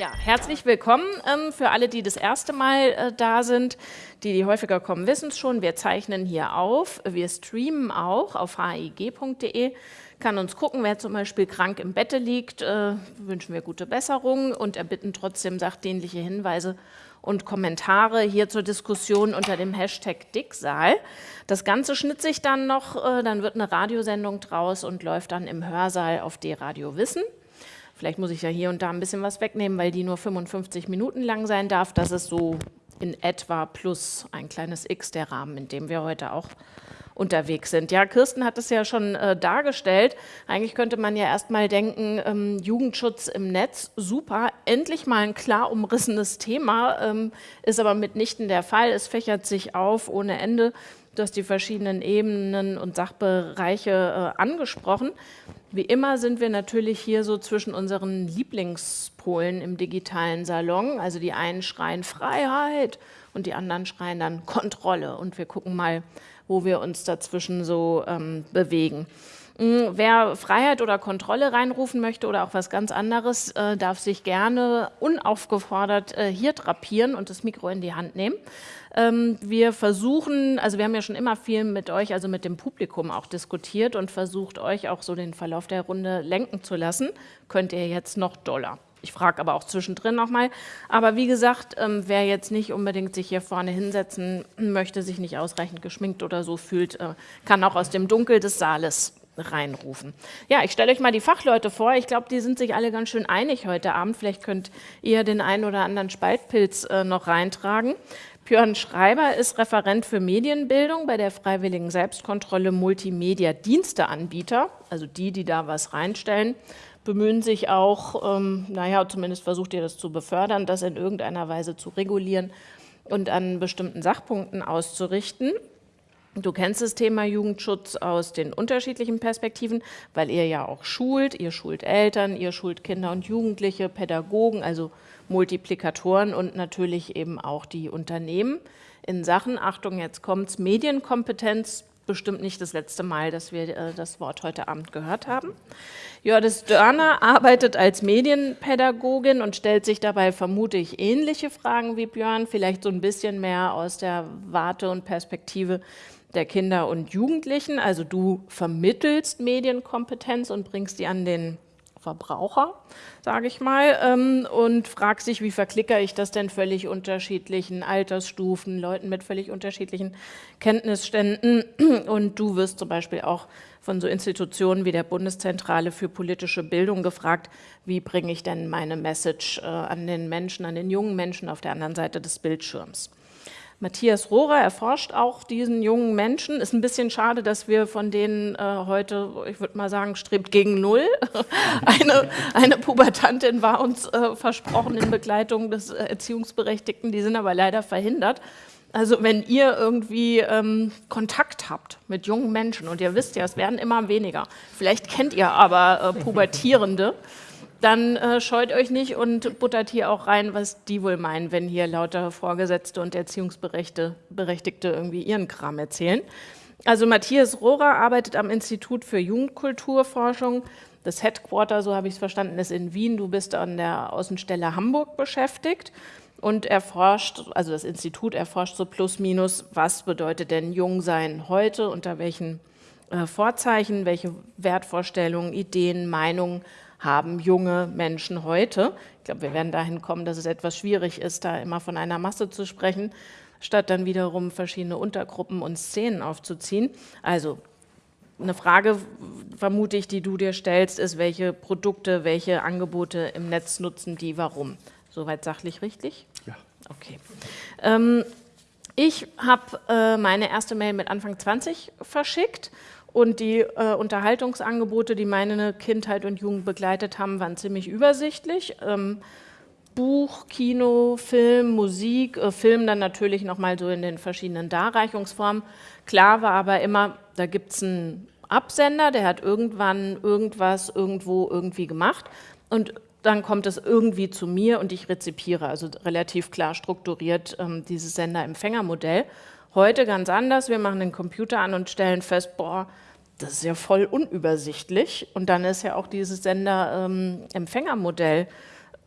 Ja, herzlich willkommen ähm, für alle, die das erste Mal äh, da sind. Die, die häufiger kommen, wissen es schon. Wir zeichnen hier auf. Wir streamen auch auf hig.de. Kann uns gucken, wer zum Beispiel krank im Bette liegt, äh, wünschen wir gute Besserung und erbitten trotzdem sachdienliche Hinweise und Kommentare hier zur Diskussion unter dem Hashtag Dicksaal. Das Ganze schnitzt sich dann noch, äh, dann wird eine Radiosendung draus und läuft dann im Hörsaal auf D-Radio Wissen. Vielleicht muss ich ja hier und da ein bisschen was wegnehmen, weil die nur 55 Minuten lang sein darf. Das ist so in etwa plus ein kleines X der Rahmen, in dem wir heute auch unterwegs sind. Ja, Kirsten hat es ja schon äh, dargestellt. Eigentlich könnte man ja erstmal denken, ähm, Jugendschutz im Netz, super, endlich mal ein klar umrissenes Thema, ähm, ist aber mitnichten der Fall. Es fächert sich auf ohne Ende. Du hast die verschiedenen Ebenen und Sachbereiche äh, angesprochen. Wie immer sind wir natürlich hier so zwischen unseren Lieblingspolen im digitalen Salon. Also die einen schreien Freiheit und die anderen schreien dann Kontrolle. Und wir gucken mal, wo wir uns dazwischen so ähm, bewegen. Hm, wer Freiheit oder Kontrolle reinrufen möchte oder auch was ganz anderes, äh, darf sich gerne unaufgefordert äh, hier drapieren und das Mikro in die Hand nehmen. Ähm, wir versuchen, also wir haben ja schon immer viel mit euch, also mit dem Publikum auch diskutiert und versucht euch auch so den Verlauf der Runde lenken zu lassen. Könnt ihr jetzt noch doller. Ich frage aber auch zwischendrin nochmal. Aber wie gesagt, ähm, wer jetzt nicht unbedingt sich hier vorne hinsetzen möchte, sich nicht ausreichend geschminkt oder so fühlt, äh, kann auch aus dem Dunkel des Saales reinrufen. Ja, ich stelle euch mal die Fachleute vor. Ich glaube, die sind sich alle ganz schön einig heute Abend. Vielleicht könnt ihr den einen oder anderen Spaltpilz äh, noch reintragen. Björn Schreiber ist Referent für Medienbildung bei der Freiwilligen Selbstkontrolle Multimedia Diensteanbieter, also die, die da was reinstellen, bemühen sich auch, ähm, naja, zumindest versucht ihr das zu befördern, das in irgendeiner Weise zu regulieren und an bestimmten Sachpunkten auszurichten. Du kennst das Thema Jugendschutz aus den unterschiedlichen Perspektiven, weil ihr ja auch schult, ihr schult Eltern, ihr schult Kinder und Jugendliche, Pädagogen, also Multiplikatoren und natürlich eben auch die Unternehmen in Sachen, Achtung, jetzt kommt's, Medienkompetenz, bestimmt nicht das letzte Mal, dass wir äh, das Wort heute Abend gehört haben. Jördis Dörner arbeitet als Medienpädagogin und stellt sich dabei vermutlich ähnliche Fragen wie Björn, vielleicht so ein bisschen mehr aus der Warte und Perspektive der Kinder und Jugendlichen. Also du vermittelst Medienkompetenz und bringst die an den Verbraucher, sage ich mal, ähm, und fragt sich, wie verklicker ich das denn völlig unterschiedlichen Altersstufen, Leuten mit völlig unterschiedlichen Kenntnisständen. Und du wirst zum Beispiel auch von so Institutionen wie der Bundeszentrale für politische Bildung gefragt, wie bringe ich denn meine Message äh, an den Menschen, an den jungen Menschen auf der anderen Seite des Bildschirms. Matthias Rohrer erforscht auch diesen jungen Menschen. Ist ein bisschen schade, dass wir von denen äh, heute, ich würde mal sagen, strebt gegen Null. eine, eine Pubertantin war uns äh, versprochen in Begleitung des Erziehungsberechtigten, die sind aber leider verhindert. Also wenn ihr irgendwie ähm, Kontakt habt mit jungen Menschen und ihr wisst ja, es werden immer weniger, vielleicht kennt ihr aber äh, Pubertierende, dann äh, scheut euch nicht und buttert hier auch rein, was die wohl meinen, wenn hier lauter Vorgesetzte und Erziehungsberechtigte irgendwie ihren Kram erzählen. Also Matthias Rohrer arbeitet am Institut für Jugendkulturforschung. Das Headquarter, so habe ich es verstanden, ist in Wien. Du bist an der Außenstelle Hamburg beschäftigt und erforscht, also das Institut erforscht so plus minus, was bedeutet denn Jungsein heute, unter welchen äh, Vorzeichen, welche Wertvorstellungen, Ideen, Meinungen haben junge Menschen heute. Ich glaube, wir werden dahin kommen, dass es etwas schwierig ist, da immer von einer Masse zu sprechen, statt dann wiederum verschiedene Untergruppen und Szenen aufzuziehen. Also eine Frage, vermute ich, die du dir stellst, ist, welche Produkte, welche Angebote im Netz nutzen die, warum? Soweit sachlich richtig? Ja. Okay. Ähm, ich habe äh, meine erste Mail mit Anfang 20 verschickt und die äh, Unterhaltungsangebote, die meine Kindheit und Jugend begleitet haben, waren ziemlich übersichtlich. Ähm, Buch, Kino, Film, Musik, äh, Film dann natürlich nochmal so in den verschiedenen Darreichungsformen. Klar war aber immer, da gibt es einen Absender, der hat irgendwann irgendwas irgendwo irgendwie gemacht und dann kommt es irgendwie zu mir und ich rezipiere, also relativ klar strukturiert ähm, dieses Sender-Empfänger-Modell. Heute ganz anders, wir machen den Computer an und stellen fest, boah, das ist ja voll unübersichtlich. Und dann ist ja auch dieses Sender-Empfängermodell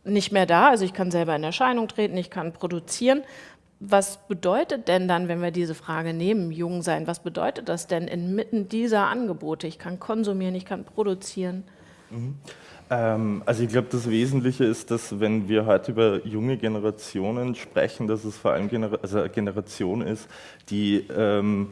nicht mehr da. Also ich kann selber in Erscheinung treten, ich kann produzieren. Was bedeutet denn dann, wenn wir diese Frage nehmen, jung sein, was bedeutet das denn inmitten dieser Angebote? Ich kann konsumieren, ich kann produzieren. Mhm. Ähm, also ich glaube, das Wesentliche ist, dass wenn wir heute über junge Generationen sprechen, dass es vor allem Genera also eine Generation ist, die ähm,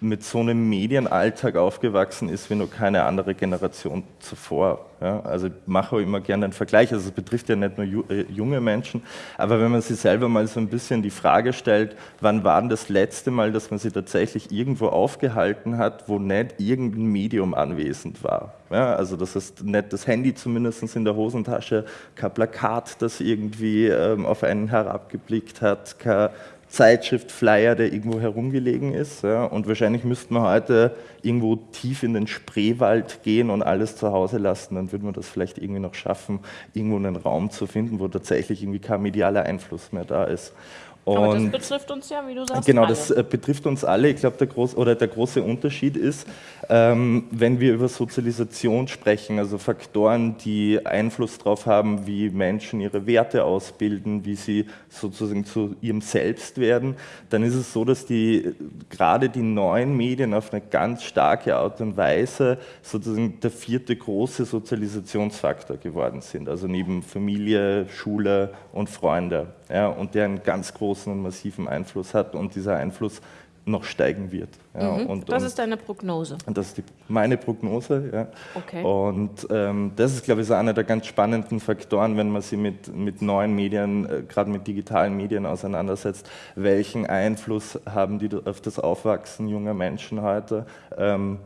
mit so einem Medienalltag aufgewachsen ist wie noch keine andere Generation zuvor. Ja, also ich mache auch immer gerne einen Vergleich, also es betrifft ja nicht nur äh, junge Menschen, aber wenn man sich selber mal so ein bisschen die Frage stellt, wann war denn das letzte Mal, dass man sich tatsächlich irgendwo aufgehalten hat, wo nicht irgendein Medium anwesend war. Ja, also das ist nicht das Handy zumindest in der Hosentasche, kein Plakat, das irgendwie ähm, auf einen herabgeblickt hat, kein Zeitschrift, Flyer, der irgendwo herumgelegen ist. Ja, und wahrscheinlich müsste man heute irgendwo tief in den Spreewald gehen und alles zu Hause lassen. Dann würde man das vielleicht irgendwie noch schaffen, irgendwo einen Raum zu finden, wo tatsächlich irgendwie kein medialer Einfluss mehr da ist. Aber das betrifft uns ja, wie du sagst. Genau, alle. das äh, betrifft uns alle. Ich glaube, der, groß, der große Unterschied ist, ähm, wenn wir über Sozialisation sprechen, also Faktoren, die Einfluss darauf haben, wie Menschen ihre Werte ausbilden, wie sie sozusagen zu ihrem Selbst werden, dann ist es so, dass die gerade die neuen Medien auf eine ganz starke Art und Weise sozusagen der vierte große Sozialisationsfaktor geworden sind. Also neben Familie, Schule und Freunde. Ja, und der einen ganz großen und massiven Einfluss hat und dieser Einfluss noch steigen wird. Ja, mhm. und, das ist deine Prognose? Und das ist die, meine Prognose, ja. Okay. Und ähm, das ist, glaube ich, so einer der ganz spannenden Faktoren, wenn man sich mit, mit neuen Medien, äh, gerade mit digitalen Medien auseinandersetzt. Welchen Einfluss haben die auf das Aufwachsen junger Menschen heute? Ähm,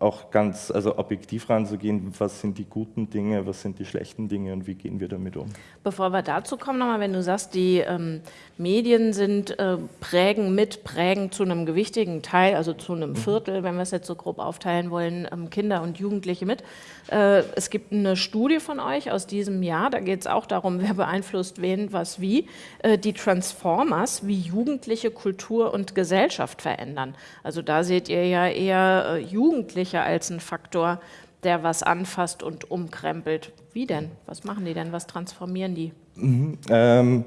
auch ganz also objektiv ranzugehen, was sind die guten Dinge, was sind die schlechten Dinge und wie gehen wir damit um. Bevor wir dazu kommen, nochmal, wenn du sagst, die ähm, Medien sind äh, prägen mit, prägen zu einem gewichtigen Teil, also zu einem mhm. Viertel, wenn wir es jetzt so grob aufteilen wollen, ähm, Kinder und Jugendliche mit. Äh, es gibt eine Studie von euch aus diesem Jahr, da geht es auch darum, wer beeinflusst wen, was wie, äh, die Transformers, wie Jugendliche Kultur und Gesellschaft verändern. Also da seht ihr ja eher äh, Jugendliche als ein Faktor, der was anfasst und umkrempelt. Wie denn? Was machen die denn? Was transformieren die? Mhm, ähm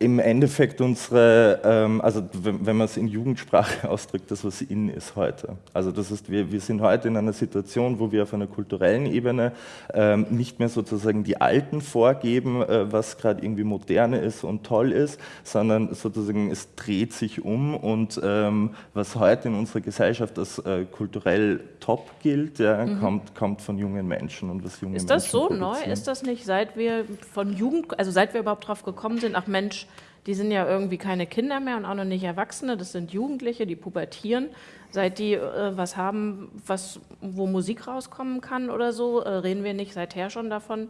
im Endeffekt unsere, ähm, also wenn, man es in Jugendsprache ausdrückt, das, was in ist heute. Also das ist, wir, wir sind heute in einer Situation, wo wir auf einer kulturellen Ebene ähm, nicht mehr sozusagen die Alten vorgeben, äh, was gerade irgendwie moderne ist und toll ist, sondern sozusagen es dreht sich um und ähm, was heute in unserer Gesellschaft als äh, kulturell top gilt, ja, mhm. kommt, kommt von jungen Menschen und was junge Ist das so neu? Ist das nicht, seit wir von Jugend, also seit wir überhaupt drauf gekommen sind, ach Mensch, die sind ja irgendwie keine Kinder mehr und auch noch nicht Erwachsene, das sind Jugendliche, die pubertieren. Seit die äh, was haben, was, wo Musik rauskommen kann oder so, äh, reden wir nicht seither schon davon,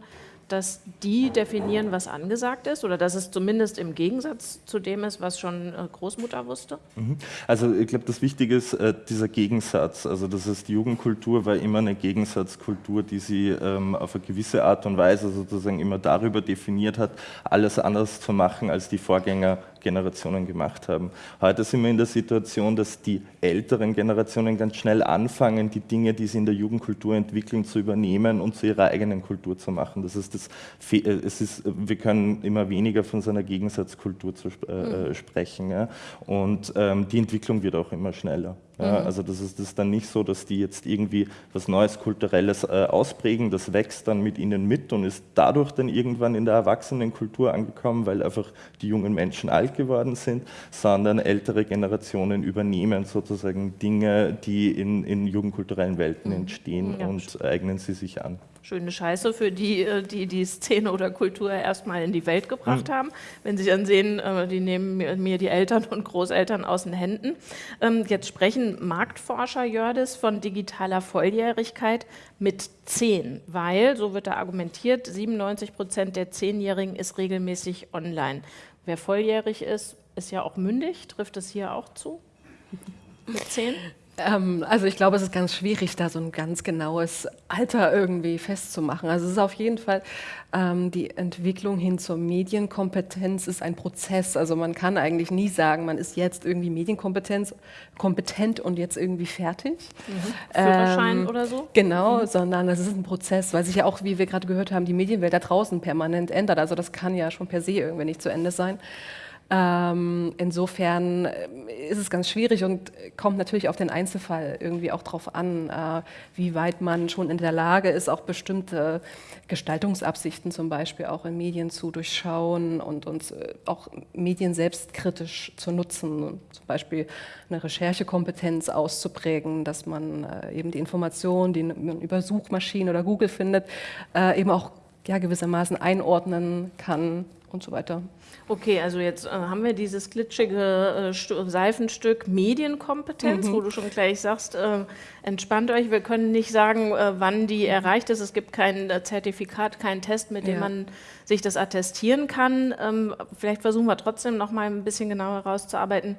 dass die definieren, was angesagt ist oder dass es zumindest im Gegensatz zu dem ist, was schon äh, Großmutter wusste? Mhm. Also ich glaube, das Wichtige ist äh, dieser Gegensatz. Also das ist die Jugendkultur war immer eine Gegensatzkultur, die sie ähm, auf eine gewisse Art und Weise sozusagen immer darüber definiert hat, alles anders zu machen als die Vorgänger Generationen gemacht haben. Heute sind wir in der Situation, dass die älteren Generationen ganz schnell anfangen, die Dinge, die sie in der Jugendkultur entwickeln, zu übernehmen und zu ihrer eigenen Kultur zu machen. Das ist das, äh, es ist, wir können immer weniger von so einer Gegensatzkultur zu, äh, mhm. sprechen. Ja? Und ähm, die Entwicklung wird auch immer schneller. Ja, mhm. also das ist, das ist dann nicht so, dass die jetzt irgendwie was Neues, Kulturelles äh, ausprägen, das wächst dann mit ihnen mit und ist dadurch dann irgendwann in der Erwachsenenkultur angekommen, weil einfach die jungen Menschen alt geworden sind, sondern ältere Generationen übernehmen sozusagen Dinge, die in, in jugendkulturellen Welten mhm. entstehen ja. und eignen sie sich an schöne Scheiße für die, äh, die die Szene oder Kultur erstmal in die Welt gebracht mhm. haben. Wenn sie dann sehen, äh, die nehmen mir die Eltern und Großeltern aus den Händen. Ähm, jetzt sprechen Marktforscher Jördis von digitaler Volljährigkeit mit 10, weil, so wird da argumentiert, 97 Prozent der Zehnjährigen ist regelmäßig online. Wer volljährig ist, ist ja auch mündig. Trifft es hier auch zu? Mit 10? Ähm, also ich glaube, es ist ganz schwierig, da so ein ganz genaues Alter irgendwie festzumachen. Also es ist auf jeden Fall ähm, die Entwicklung hin zur Medienkompetenz ist ein Prozess. Also man kann eigentlich nie sagen, man ist jetzt irgendwie Medienkompetenz kompetent und jetzt irgendwie fertig. Mhm. Führerschein ähm, oder so? Genau, mhm. sondern das ist ein Prozess, weil sich ja auch, wie wir gerade gehört haben, die Medienwelt da draußen permanent ändert. Also das kann ja schon per se irgendwie nicht zu Ende sein. Ähm, insofern äh, ist es ganz schwierig und kommt natürlich auf den Einzelfall irgendwie auch darauf an, äh, wie weit man schon in der Lage ist, auch bestimmte Gestaltungsabsichten zum Beispiel auch in Medien zu durchschauen und uns äh, auch Medien selbstkritisch zu nutzen, zum Beispiel eine Recherchekompetenz auszuprägen, dass man äh, eben die Informationen, die man über Suchmaschinen oder Google findet, äh, eben auch ja, gewissermaßen einordnen kann und so weiter. Okay, also jetzt äh, haben wir dieses glitschige äh, Seifenstück Medienkompetenz, mhm. wo du schon gleich sagst, äh, entspannt euch, wir können nicht sagen, äh, wann die erreicht ist. Es gibt kein äh, Zertifikat, keinen Test, mit dem ja. man sich das attestieren kann. Ähm, vielleicht versuchen wir trotzdem noch mal ein bisschen genauer herauszuarbeiten,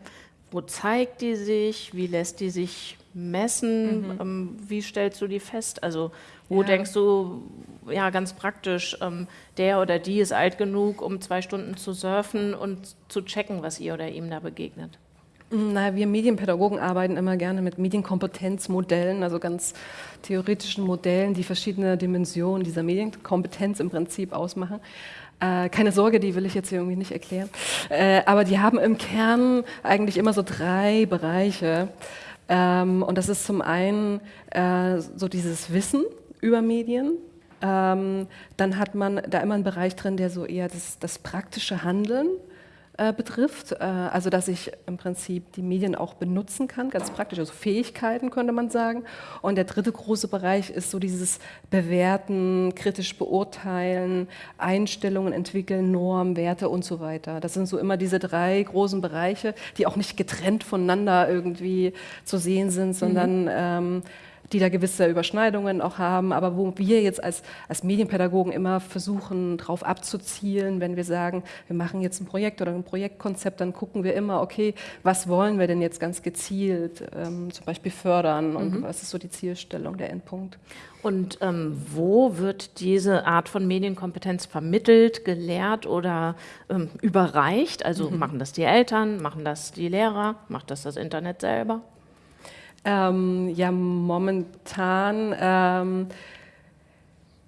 wo zeigt die sich, wie lässt die sich messen, mhm. ähm, wie stellst du die fest? Also wo ja. denkst du, ja ganz praktisch, ähm, der oder die ist alt genug, um zwei Stunden zu surfen und zu checken, was ihr oder ihm da begegnet? Na, wir Medienpädagogen arbeiten immer gerne mit Medienkompetenzmodellen, also ganz theoretischen Modellen, die verschiedene Dimensionen dieser Medienkompetenz im Prinzip ausmachen. Äh, keine Sorge, die will ich jetzt hier irgendwie nicht erklären. Äh, aber die haben im Kern eigentlich immer so drei Bereiche. Ähm, und das ist zum einen äh, so dieses Wissen über Medien. Ähm, dann hat man da immer einen Bereich drin, der so eher das, das praktische Handeln äh, betrifft. Äh, also dass ich im Prinzip die Medien auch benutzen kann, ganz praktisch, also Fähigkeiten könnte man sagen. Und der dritte große Bereich ist so dieses Bewerten, kritisch beurteilen, Einstellungen entwickeln, Normen, Werte und so weiter. Das sind so immer diese drei großen Bereiche, die auch nicht getrennt voneinander irgendwie zu sehen sind, sondern mhm. ähm, die da gewisse Überschneidungen auch haben, aber wo wir jetzt als, als Medienpädagogen immer versuchen, darauf abzuzielen, wenn wir sagen, wir machen jetzt ein Projekt oder ein Projektkonzept, dann gucken wir immer, okay, was wollen wir denn jetzt ganz gezielt ähm, zum Beispiel fördern und mhm. was ist so die Zielstellung, der Endpunkt. Und ähm, wo wird diese Art von Medienkompetenz vermittelt, gelehrt oder ähm, überreicht? Also mhm. machen das die Eltern, machen das die Lehrer, macht das das Internet selber? Ähm, ja, momentan ähm,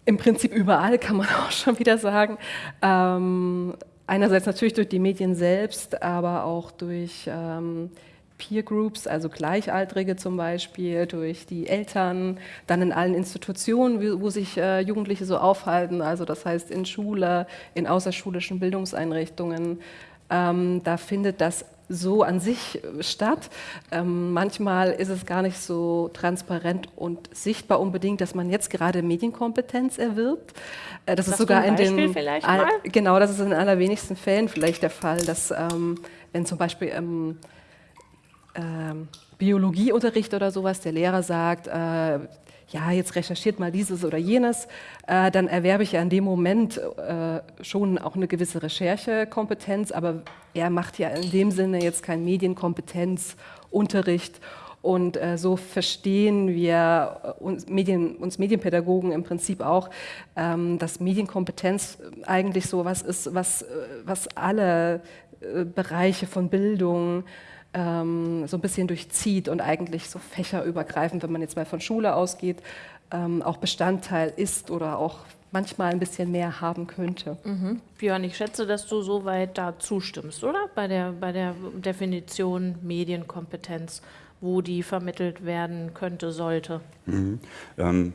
im Prinzip überall kann man auch schon wieder sagen. Ähm, einerseits natürlich durch die Medien selbst, aber auch durch ähm, Peer Groups, also Gleichaltrige zum Beispiel, durch die Eltern, dann in allen Institutionen, wo sich äh, Jugendliche so aufhalten, also das heißt in Schule, in außerschulischen Bildungseinrichtungen. Ähm, da findet das so an sich statt. Ähm, manchmal ist es gar nicht so transparent und sichtbar unbedingt, dass man jetzt gerade Medienkompetenz erwirbt. Äh, das Sagst ist sogar in den all, genau, das ist in allerwenigsten Fällen vielleicht der Fall, dass ähm, wenn zum Beispiel ähm, ähm Biologieunterricht oder sowas der Lehrer sagt, äh, ja, jetzt recherchiert mal dieses oder jenes, äh, dann erwerbe ich ja in dem Moment äh, schon auch eine gewisse Recherchekompetenz, aber er macht ja in dem Sinne jetzt keinen Medienkompetenzunterricht. Und äh, so verstehen wir uns, Medien, uns Medienpädagogen im Prinzip auch, ähm, dass Medienkompetenz eigentlich so was ist, was, äh, was alle äh, Bereiche von Bildung, ähm, so ein bisschen durchzieht und eigentlich so fächerübergreifend, wenn man jetzt mal von Schule ausgeht, ähm, auch Bestandteil ist oder auch manchmal ein bisschen mehr haben könnte. Mhm. Björn, ich schätze, dass du soweit da zustimmst, oder? Bei der, bei der Definition Medienkompetenz, wo die vermittelt werden könnte, sollte. Mhm. Ähm,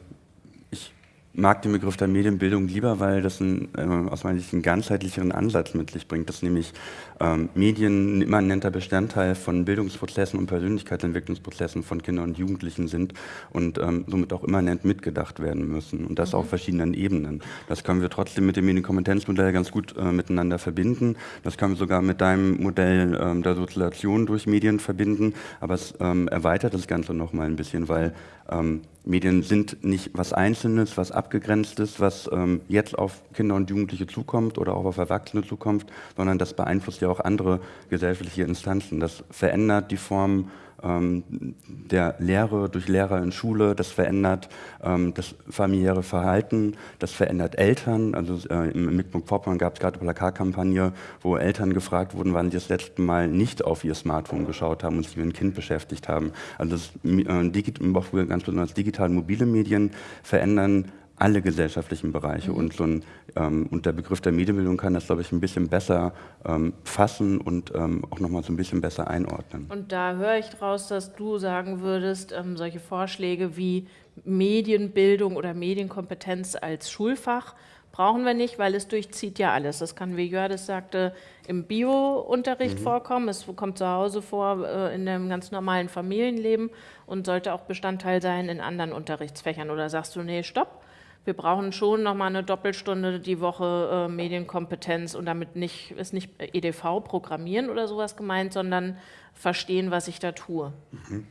mag den Begriff der Medienbildung lieber, weil das ein, äh, aus meiner Sicht einen ganzheitlicheren Ansatz mit sich bringt, dass nämlich ähm, Medien ein immanenter Bestandteil von Bildungsprozessen und Persönlichkeitsentwicklungsprozessen von Kindern und Jugendlichen sind und ähm, somit auch immanent mitgedacht werden müssen und das mhm. auf verschiedenen Ebenen. Das können wir trotzdem mit dem Medienkompetenzmodell ganz gut äh, miteinander verbinden. Das können wir sogar mit deinem Modell ähm, der Sozialisation durch Medien verbinden, aber es ähm, erweitert das Ganze nochmal ein bisschen, weil ähm, Medien sind nicht was Einzelnes, was Abgegrenztes, was ähm, jetzt auf Kinder und Jugendliche zukommt oder auch auf Erwachsene zukommt, sondern das beeinflusst ja auch andere gesellschaftliche Instanzen. Das verändert die Form ähm, der Lehre durch Lehrer in Schule, das verändert ähm, das familiäre Verhalten, das verändert Eltern. Also äh, im Mecklenburg-Vorpommern gab es gerade eine Plakatkampagne, wo Eltern gefragt wurden, wann sie das letzte Mal nicht auf ihr Smartphone geschaut haben und sich mit einem Kind beschäftigt haben. Also das, äh, ganz besonders digitale mobile Medien verändern alle gesellschaftlichen Bereiche. Mhm. Und, so ein, ähm, und der Begriff der Medienbildung kann das, glaube ich, ein bisschen besser ähm, fassen und ähm, auch nochmal so ein bisschen besser einordnen. Und da höre ich daraus, dass du sagen würdest, ähm, solche Vorschläge wie Medienbildung oder Medienkompetenz als Schulfach brauchen wir nicht, weil es durchzieht ja alles. Das kann, wie Jördes sagte, im Bio-Unterricht mhm. vorkommen. Es kommt zu Hause vor, äh, in einem ganz normalen Familienleben und sollte auch Bestandteil sein in anderen Unterrichtsfächern. Oder sagst du, nee, stopp, wir brauchen schon noch mal eine Doppelstunde die Woche äh, Medienkompetenz und damit nicht, ist nicht EDV programmieren oder sowas gemeint, sondern verstehen, was ich da tue. Mhm.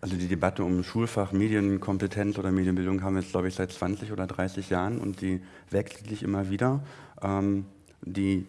Also die Debatte um Schulfach Medienkompetenz oder Medienbildung haben wir jetzt, glaube ich, seit 20 oder 30 Jahren und die wechselt sich immer wieder. Ähm, die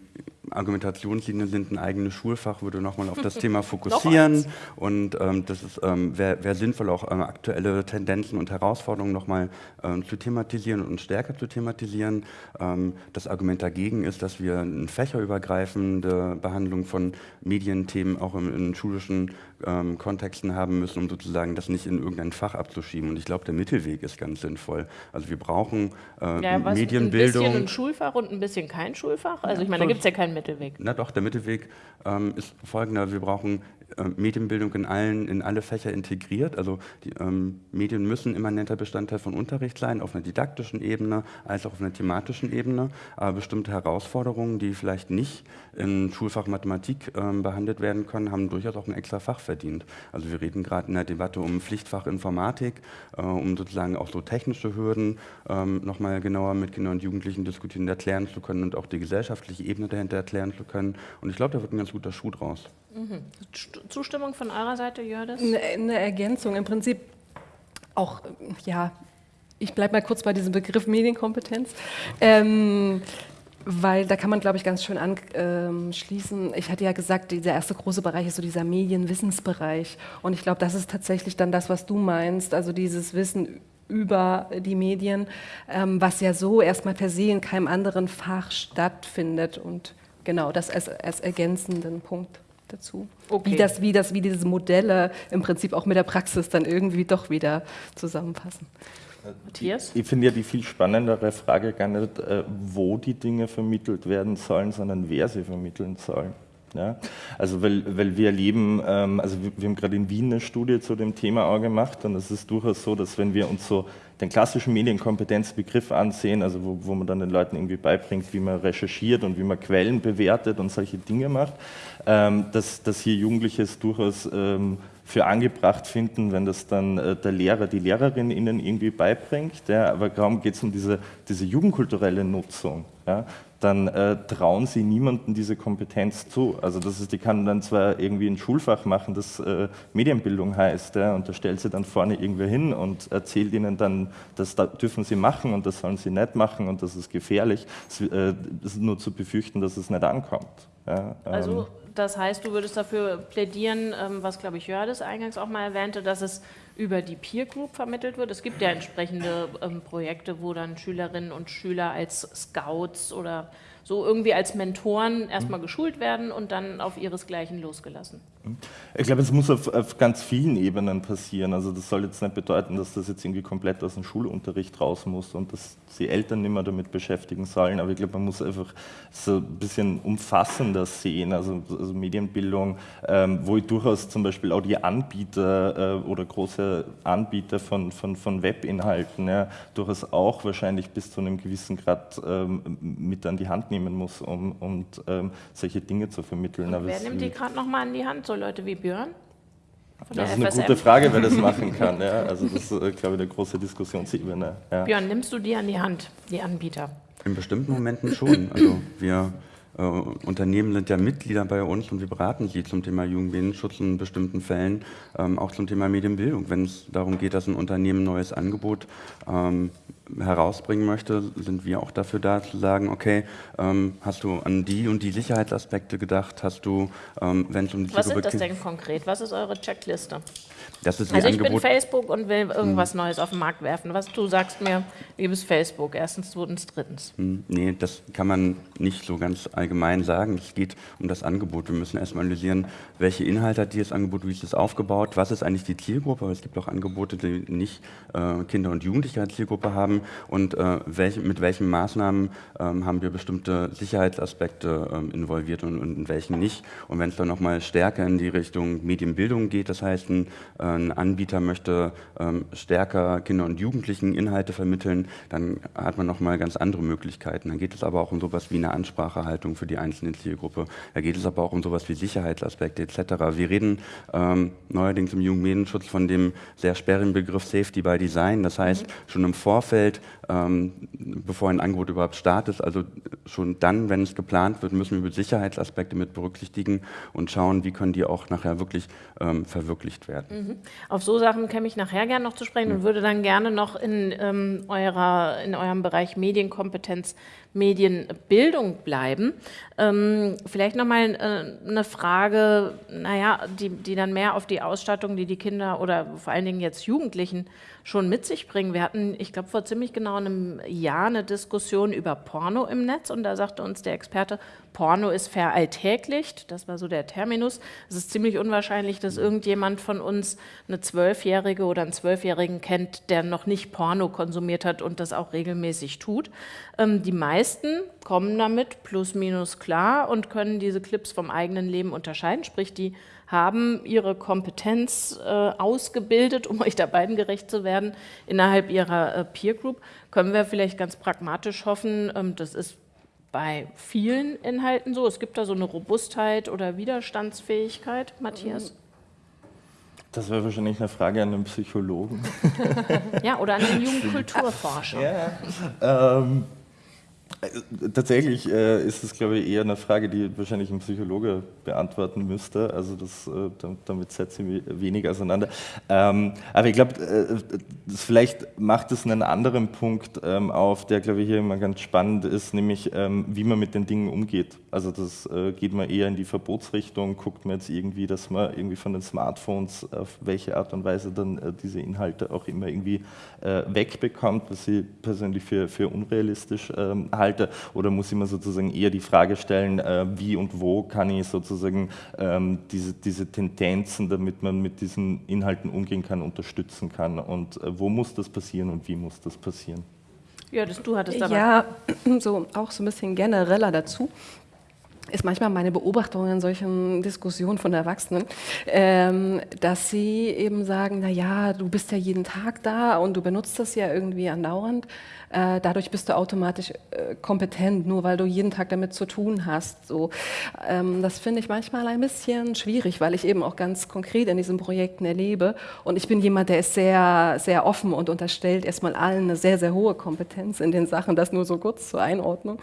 Argumentationslinien sind ein eigenes Schulfach, würde nochmal auf das Thema fokussieren und ähm, das ist, ähm, wäre wär sinnvoll, auch ähm, aktuelle Tendenzen und Herausforderungen nochmal ähm, zu thematisieren und stärker zu thematisieren. Ähm, das Argument dagegen ist, dass wir eine fächerübergreifende Behandlung von Medienthemen auch in, in schulischen ähm, Kontexten haben müssen, um sozusagen das nicht in irgendein Fach abzuschieben. Und ich glaube, der Mittelweg ist ganz sinnvoll. Also wir brauchen äh, ja, Medienbildung. Ein bisschen ein Schulfach und ein bisschen kein Schulfach? Also ich meine, da gibt es ja keinen Mittelweg. Na doch, der Mittelweg ähm, ist folgender. Wir brauchen äh, Medienbildung in, allen, in alle Fächer integriert. Also die ähm, Medien müssen immanenter Bestandteil von Unterricht sein, auf einer didaktischen Ebene als auch auf einer thematischen Ebene. Aber bestimmte Herausforderungen, die vielleicht nicht in Schulfach Mathematik ähm, behandelt werden können, haben durchaus auch ein extra Fach verdient. Also wir reden gerade in der Debatte um Pflichtfach Informatik, äh, um sozusagen auch so technische Hürden ähm, nochmal genauer mit Kindern und Jugendlichen diskutieren, erklären zu können und auch die gesellschaftliche Ebene dahinter erklären zu können. Und ich glaube, da wird ein ganz guter Schuh draus. Zustimmung von eurer Seite, Jördes? Eine, eine Ergänzung. Im Prinzip auch, ja, ich bleibe mal kurz bei diesem Begriff Medienkompetenz. Ähm, weil da kann man, glaube ich, ganz schön anschließen. Ähm, ich hatte ja gesagt, dieser erste große Bereich ist so dieser Medienwissensbereich. Und ich glaube, das ist tatsächlich dann das, was du meinst, also dieses Wissen über die Medien, ähm, was ja so erstmal per se in keinem anderen Fach stattfindet. Und genau, das als, als ergänzenden Punkt dazu. Okay. Wie, das, wie, das, wie diese Modelle im Prinzip auch mit der Praxis dann irgendwie doch wieder zusammenpassen. Matthias? Ich finde ja die viel spannendere Frage gar nicht, äh, wo die Dinge vermittelt werden sollen, sondern wer sie vermitteln soll. Ja? Also weil, weil wir erleben, ähm, also wir, wir haben gerade in Wien eine Studie zu dem Thema auch gemacht und es ist durchaus so, dass wenn wir uns so den klassischen Medienkompetenzbegriff ansehen, also wo, wo man dann den Leuten irgendwie beibringt, wie man recherchiert und wie man Quellen bewertet und solche Dinge macht, ähm, dass, dass hier Jugendliche es durchaus ähm, für angebracht finden, wenn das dann äh, der Lehrer, die Lehrerin ihnen irgendwie beibringt. Ja, aber kaum geht es um diese, diese jugendkulturelle Nutzung. Ja, dann äh, trauen sie niemandem diese Kompetenz zu. Also das ist, die kann dann zwar irgendwie ein Schulfach machen, das äh, Medienbildung heißt, ja, und da stellt sie dann vorne irgendwer hin und erzählt ihnen dann, das da dürfen sie machen und das sollen sie nicht machen und das ist gefährlich. Es äh, ist nur zu befürchten, dass es nicht ankommt. Ja, ähm. also das heißt, du würdest dafür plädieren, ähm, was glaube ich Jördes eingangs auch mal erwähnte, dass es über die Peer Group vermittelt wird. Es gibt ja entsprechende ähm, Projekte, wo dann Schülerinnen und Schüler als Scouts oder so irgendwie als Mentoren erstmal mhm. geschult werden und dann auf ihresgleichen losgelassen. Mhm. Ich glaube, es muss auf, auf, ganz vielen Ebenen passieren. Also das soll jetzt nicht bedeuten, dass das jetzt irgendwie komplett aus dem Schulunterricht raus muss und dass die Eltern nicht mehr damit beschäftigen sollen. Aber ich glaube, man muss einfach so ein bisschen umfassender sehen. Also, also Medienbildung, ähm, wo ich durchaus zum Beispiel auch die Anbieter äh, oder große Anbieter von, von, von Webinhalten ja, durchaus auch wahrscheinlich bis zu einem gewissen Grad ähm, mit an die Hand nehmen muss, um und, ähm, solche Dinge zu vermitteln. wer nimmt die gerade nochmal an die Hand? So Leute wie Björn? Das ist eine FSM. gute Frage, wer das machen kann. Ja. Also das ist, äh, glaube ich, eine große Diskussionsebene. Ja. Björn, nimmst du die an die Hand, die Anbieter? In bestimmten Momenten schon. Also wir äh, Unternehmen sind ja Mitglieder bei uns und wir beraten sie zum Thema Jugendmedienschutz in bestimmten Fällen, ähm, auch zum Thema Medienbildung. Wenn es darum geht, dass ein Unternehmen ein neues Angebot ähm, herausbringen möchte, sind wir auch dafür da zu sagen, okay, ähm, hast du an die und die Sicherheitsaspekte gedacht, hast du, ähm, wenn es um die Was sind das denn konkret? Was ist eure Checkliste? Das ist also ich Angebot bin Facebook und will irgendwas Neues auf den Markt werfen. Was du sagst mir, liebes Facebook, erstens, zweitens, drittens. Hm, Nee, das kann man nicht so ganz allgemein sagen. Es geht um das Angebot. Wir müssen erstmal analysieren, welche Inhalte hat dieses Angebot, wie ist es aufgebaut, was ist eigentlich die Zielgruppe, es gibt auch Angebote, die nicht äh, Kinder und Jugendliche als Zielgruppe haben und äh, welche, mit welchen Maßnahmen ähm, haben wir bestimmte Sicherheitsaspekte ähm, involviert und, und in welchen nicht. Und wenn es dann nochmal stärker in die Richtung Medienbildung geht, das heißt, ein, äh, ein Anbieter möchte ähm, stärker Kinder und Jugendlichen Inhalte vermitteln, dann hat man nochmal ganz andere Möglichkeiten. Dann geht es aber auch um sowas wie eine Ansprachehaltung für die einzelne Zielgruppe. Da geht es aber auch um sowas wie Sicherheitsaspekte etc. Wir reden ähm, neuerdings im Jugendmedienschutz von dem sehr sperrigen Begriff Safety by Design. Das heißt, schon im Vorfeld, ähm, bevor ein Angebot überhaupt startet, also schon dann, wenn es geplant wird, müssen wir Sicherheitsaspekte mit berücksichtigen und schauen, wie können die auch nachher wirklich ähm, verwirklicht werden. Auf so Sachen käme ich nachher gerne noch zu sprechen und würde dann gerne noch in, ähm, eurer, in eurem Bereich Medienkompetenz, Medienbildung bleiben. Ähm, vielleicht nochmal äh, eine Frage, naja, die, die dann mehr auf die Ausstattung, die die Kinder oder vor allen Dingen jetzt Jugendlichen schon mit sich bringen. Wir hatten, ich glaube, vor ziemlich genau einem Jahr eine Diskussion über Porno im Netz und da sagte uns der Experte, Porno ist veralltäglicht, das war so der Terminus. Es ist ziemlich unwahrscheinlich, dass irgendjemand von uns eine Zwölfjährige oder einen Zwölfjährigen kennt, der noch nicht Porno konsumiert hat und das auch regelmäßig tut. Ähm, die meisten kommen damit plus minus klar und können diese Clips vom eigenen Leben unterscheiden, sprich die haben ihre Kompetenz äh, ausgebildet, um euch da beiden gerecht zu werden, innerhalb ihrer äh, Peer Group. Können wir vielleicht ganz pragmatisch hoffen, ähm, das ist bei vielen Inhalten so. Es gibt da so eine Robustheit oder Widerstandsfähigkeit, Matthias. Das wäre wahrscheinlich eine Frage an einen Psychologen. Ja, oder an den Jugendkulturforscher. Ja, ähm, äh, tatsächlich äh, ist es, glaube ich, eher eine Frage, die wahrscheinlich ein Psychologe beantworten müsste. Also das, äh, damit setzt sie wenig auseinander. Ähm, aber ich glaube, äh, vielleicht macht es einen anderen Punkt ähm, auf, der, glaube ich, hier immer ganz spannend ist, nämlich ähm, wie man mit den Dingen umgeht. Also das äh, geht man eher in die Verbotsrichtung, guckt man jetzt irgendwie, dass man irgendwie von den Smartphones auf welche Art und Weise dann äh, diese Inhalte auch immer irgendwie äh, wegbekommt, was ich persönlich für, für unrealistisch ähm, halte, oder muss ich mir sozusagen eher die Frage stellen, äh, wie und wo kann ich sozusagen ähm, diese, diese Tendenzen, damit man mit diesen Inhalten umgehen kann, unterstützen kann und äh, wo muss das passieren und wie muss das passieren? Ja, das du hattest aber. Ja, so auch so ein bisschen genereller dazu ist manchmal meine Beobachtung in solchen Diskussionen von Erwachsenen, ähm, dass sie eben sagen, na ja, du bist ja jeden Tag da und du benutzt das ja irgendwie andauernd. Äh, dadurch bist du automatisch äh, kompetent, nur weil du jeden Tag damit zu tun hast. So, ähm, das finde ich manchmal ein bisschen schwierig, weil ich eben auch ganz konkret in diesen Projekten erlebe. Und ich bin jemand, der ist sehr, sehr offen und unterstellt erstmal allen eine sehr, sehr hohe Kompetenz in den Sachen. Das nur so kurz zur Einordnung.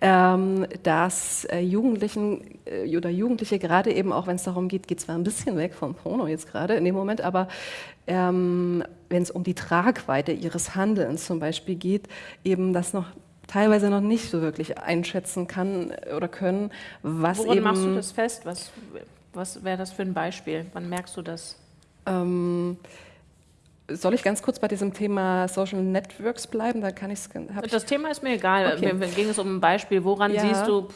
Ähm, dass äh, Jugendlichen äh, oder Jugendliche gerade eben auch, wenn es darum geht, geht zwar ein bisschen weg vom Porno jetzt gerade in dem Moment, aber ähm, wenn es um die Tragweite ihres Handelns zum Beispiel geht, eben das noch teilweise noch nicht so wirklich einschätzen kann oder können, was Woran eben... machst du das fest? Was, was wäre das für ein Beispiel? Wann merkst du das? Ähm, soll ich ganz kurz bei diesem Thema Social Networks bleiben? Da kann ich's, ich Das Thema ist mir egal. Okay. Mir, ging es um ein Beispiel. Woran Ja. siehst du,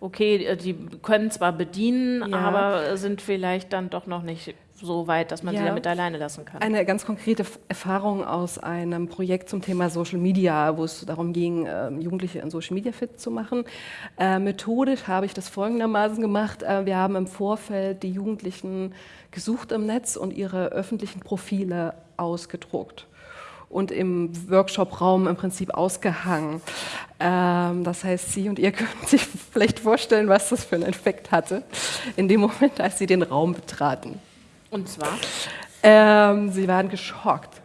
okay, die können zwar bedienen, Ja. aber sind vielleicht dann doch noch nicht so weit, dass man sie Ja. damit alleine lassen kann. Eine ganz konkrete Erfahrung aus einem Projekt zum Thema Social Media, wo es darum ging, ähm, Jugendliche in Social Media fit zu machen. Äh, methodisch habe ich das folgendermaßen gemacht. Äh, wir haben im Vorfeld die Jugendlichen gesucht im Netz und ihre öffentlichen Profile ausgedruckt und im Workshop-Raum im Prinzip ausgehangen. Ähm, das heißt, Sie und ihr können sich vielleicht vorstellen, was das für einen Effekt hatte, in dem Moment, als Sie den Raum betraten. Und zwar? Ähm, sie waren geschockt.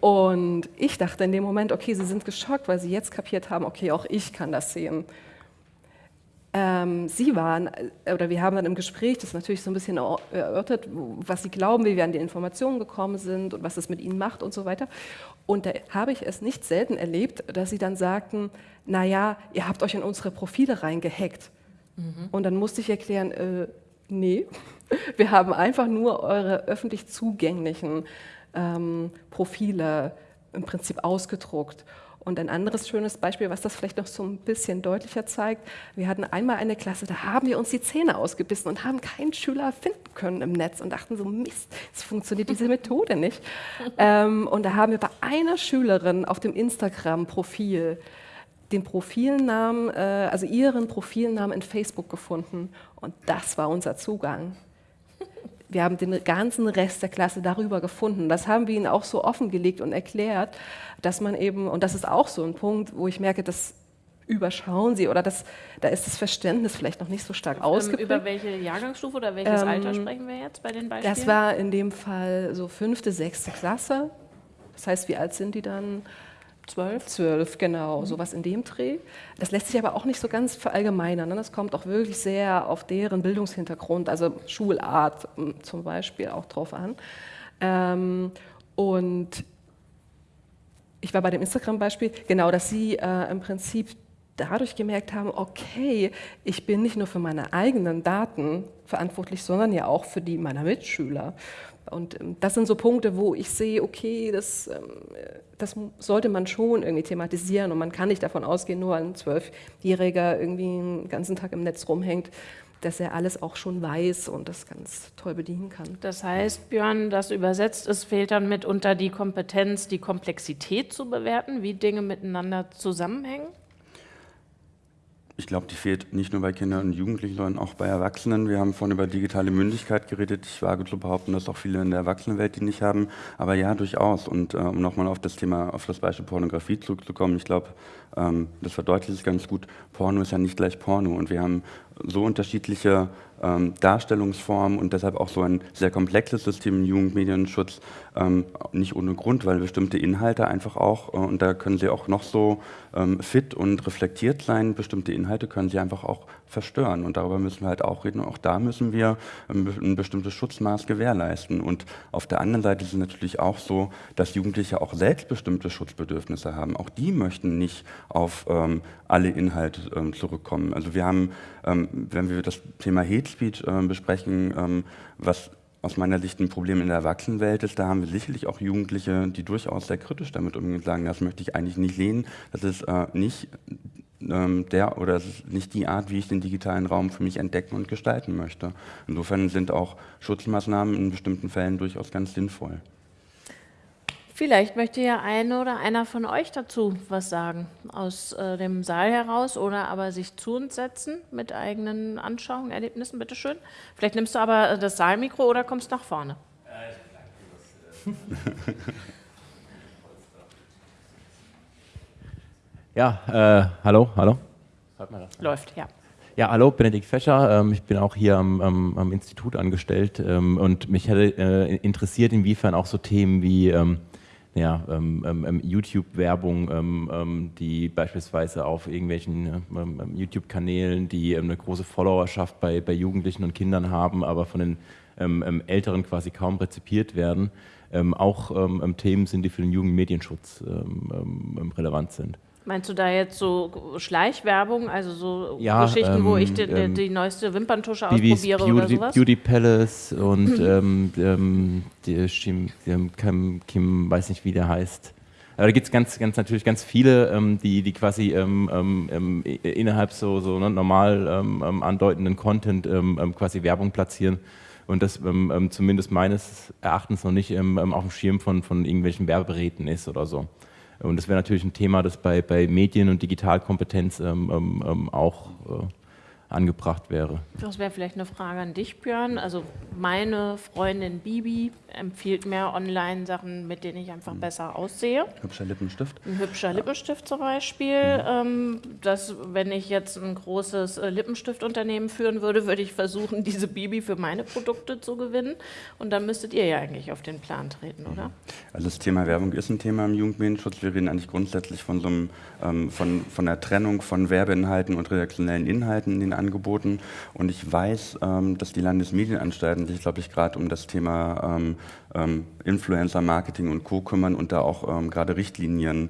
Und ich dachte in dem Moment, okay, sie sind geschockt, weil sie jetzt kapiert haben, okay, auch ich kann das sehen. ähm, Sie waren, äh, oder wir haben dann im Gespräch das natürlich so ein bisschen erörtert, was Sie glauben, wie wir an die Informationen gekommen sind und was es mit Ihnen macht und so weiter. Und da habe ich es nicht selten erlebt, dass Sie dann sagten, naja, ihr habt euch in unsere Profile reingehackt. Mhm. Und dann musste ich erklären, äh, nee, wir haben einfach nur eure öffentlich zugänglichen ähm, Profile im Prinzip ausgedruckt. Und ein anderes schönes Beispiel, was das vielleicht noch so ein bisschen deutlicher zeigt, wir hatten einmal eine Klasse, da haben wir uns die Zähne ausgebissen und haben keinen Schüler finden können im Netz und dachten so, Mist, es funktioniert diese Methode nicht. ähm, und da haben wir bei einer Schülerin auf dem Instagram-Profil den Profilnamen, äh, also ihren Profilnamen in Facebook gefunden und das war unser Zugang wir haben den ganzen Rest der Klasse darüber gefunden. Das haben wir ihnen auch so offengelegt und erklärt, dass man eben, und das ist auch so ein Punkt, wo ich merke, das überschauen sie oder das, da ist das Verständnis vielleicht noch nicht so stark ähm, ausgeprägt. Über welche Jahrgangsstufe oder welches ähm, Alter sprechen wir jetzt bei den Beispielen? Das war in dem Fall so fünfte, sechste Klasse. Das heißt, wie alt sind die dann? Zwölf? Zwölf, genau, mhm. sowas in dem Dreh. Das lässt sich aber auch nicht so ganz verallgemeinern. Ne? Das kommt auch wirklich sehr auf deren Bildungshintergrund, also Schulart hm, zum Beispiel auch drauf an. Ähm, und ich war bei dem Instagram-Beispiel, genau, dass sie äh, im Prinzip dadurch gemerkt haben, okay, ich bin nicht nur für meine eigenen Daten verantwortlich, sondern ja auch für die meiner Mitschüler. Und ähm, das sind so Punkte, wo ich sehe, okay, das, ähm, das sollte man schon irgendwie thematisieren und man kann nicht davon ausgehen, nur ein Zwölfjähriger irgendwie den ganzen Tag im Netz rumhängt, dass er alles auch schon weiß und das ganz toll bedienen kann. Das heißt, Björn, das übersetzt, es fehlt dann mitunter die Kompetenz, die Komplexität zu bewerten, wie Dinge miteinander zusammenhängen? Ich glaube, die fehlt nicht nur bei Kindern und Jugendlichen, sondern auch bei Erwachsenen. Wir haben vorhin über digitale Mündigkeit geredet. Ich wage zu behaupten, dass auch viele in der Erwachsenenwelt die nicht haben. Aber ja, durchaus. Und äh, um nochmal auf das Thema, auf das Beispiel Pornografie zurückzukommen, ich glaube, ähm, das verdeutlicht es ganz gut. Porno ist ja nicht gleich Porno. Und wir haben so unterschiedliche ähm, Darstellungsformen und deshalb auch so ein sehr komplexes System im Jugendmedienschutz, ähm, nicht ohne Grund, weil bestimmte Inhalte einfach auch, äh, und da können sie auch noch so ähm, fit und reflektiert sein, bestimmte Inhalte können sie einfach auch verstören und darüber müssen wir halt auch reden und auch da müssen wir ähm, ein bestimmtes Schutzmaß gewährleisten und auf der anderen Seite ist es natürlich auch so, dass Jugendliche auch selbst bestimmte Schutzbedürfnisse haben. Auch die möchten nicht auf ähm, alle Inhalte ähm, zurückkommen. Also wir haben, wenn wir das Thema Hate Speech äh, besprechen, ähm, was aus meiner Sicht ein Problem in der Erwachsenenwelt ist, da haben wir sicherlich auch Jugendliche, die durchaus sehr kritisch damit umgehen sagen, das möchte ich eigentlich nicht lehnen, das ist äh, nicht ähm, der oder das ist nicht die Art, wie ich den digitalen Raum für mich entdecken und gestalten möchte. Insofern sind auch Schutzmaßnahmen in bestimmten Fällen durchaus ganz sinnvoll. Vielleicht möchte ja eine oder einer von euch dazu was sagen, aus äh, dem Saal heraus oder aber sich zu uns setzen mit eigenen Anschauungen, Erlebnissen, bitteschön. Vielleicht nimmst du aber äh, das Saalmikro oder kommst nach vorne. Ja, äh, hallo, hallo. Läuft, ja. Ja, hallo, Benedikt Fescher. Ähm, ich bin auch hier am, am, am Institut angestellt ähm, und mich hätte äh, interessiert, inwiefern auch so Themen wie ähm, ja, ähm, ähm, ähm, YouTube-Werbung, ähm, ähm, die beispielsweise auf irgendwelchen ähm, YouTube-Kanälen, die eine große Followerschaft bei, bei Jugendlichen und Kindern haben, aber von den Älteren quasi kaum rezipiert werden, auch Themen sind, die für den Jugendmedienschutz relevant sind. Meinst du da jetzt so Schleichwerbung, also so ja, Geschichten, ähm, wo ich die, ähm, die, neueste Wimperntusche ausprobiere Beauty, oder sowas? Beauty Palace und ähm, ähm, die, Kim, Kim, weiß nicht, wie der heißt. Aber da gibt es ganz, ganz natürlich ganz viele, ähm, die, die quasi ähm, ähm, innerhalb so, so ne, normal andeutenden Content quasi Werbung platzieren und das zumindest meines Erachtens noch nicht auf dem Schirm von, von irgendwelchen Werberäten ist oder so. Und das wäre natürlich ein Thema, das bei, bei Medien- und Digitalkompetenz ähm, ähm, ähm auch äh, angebracht wäre. Das wäre vielleicht eine Frage an dich, Björn. Also meine Freundin Bibi empfiehlt mir Online-Sachen, mit denen ich einfach mhm. besser aussehe. Hübscher Lippenstift? Ein hübscher Lippenstift zum Beispiel. Mhm. Ähm, dass, wenn ich jetzt ein großes äh, Lippenstiftunternehmen führen würde, würde ich versuchen, diese Bibi für meine Produkte zu gewinnen. Und dann müsstet ihr ja eigentlich auf den Plan treten, oder? Mhm. Also das Thema Werbung ist ein Thema im Jugendmedienschutz. Wir reden eigentlich grundsätzlich von so einem, ähm, von, von der Trennung von Werbeinhalten und redaktionellen Inhalten in den angeboten. Und ich weiß, ähm, dass die Landesmedienanstalten sich, glaube ich, gerade um das Thema ähm, ähm, Influencer-Marketing und Co. kümmern und da auch gerade Richtlinien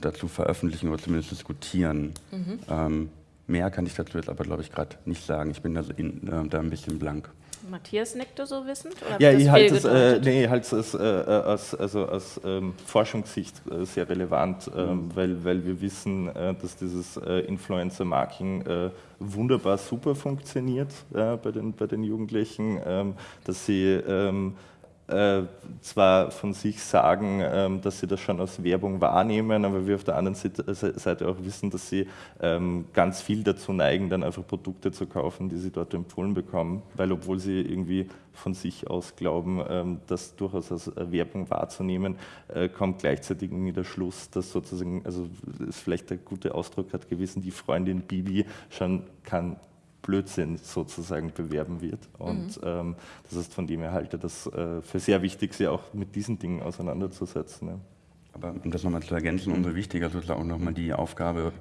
dazu veröffentlichen oder zumindest diskutieren. Mhm. Mehr kann ich dazu jetzt aber, glaube ich, gerade nicht sagen. Ich bin da, in, da ein bisschen blank. Matthias nickte so wissend? ja, ich halte es, äh, nee, halt es äh, aus, also aus ähm, Forschungssicht äh, sehr relevant, ähm, weil, weil wir wissen, äh, dass dieses äh, Influencer-Marketing äh, wunderbar super funktioniert bei, den, bei den Jugendlichen, ähm, dass sie ähm, äh, zwar von sich sagen, ähm, dass sie das schon als Werbung wahrnehmen, aber wir auf der anderen Seite auch wissen, dass sie ähm, ganz viel dazu neigen, dann einfach Produkte zu kaufen, die sie dort empfohlen bekommen, weil obwohl sie irgendwie von sich aus glauben, ähm, das durchaus als Werbung wahrzunehmen, äh, kommt gleichzeitig irgendwie der Schluss, dass sozusagen, also ist vielleicht der gute Ausdruck hat gewesen, die Freundin Bibi schon kann Blödsinn sozusagen bewerben wird. Und mhm. ähm, das ist von dem her halte das äh, für sehr wichtig, sich auch mit diesen Dingen auseinanderzusetzen. Ja. Aber um das nochmal zu ergänzen, umso wichtiger sozusagen auch nochmal die Aufgabe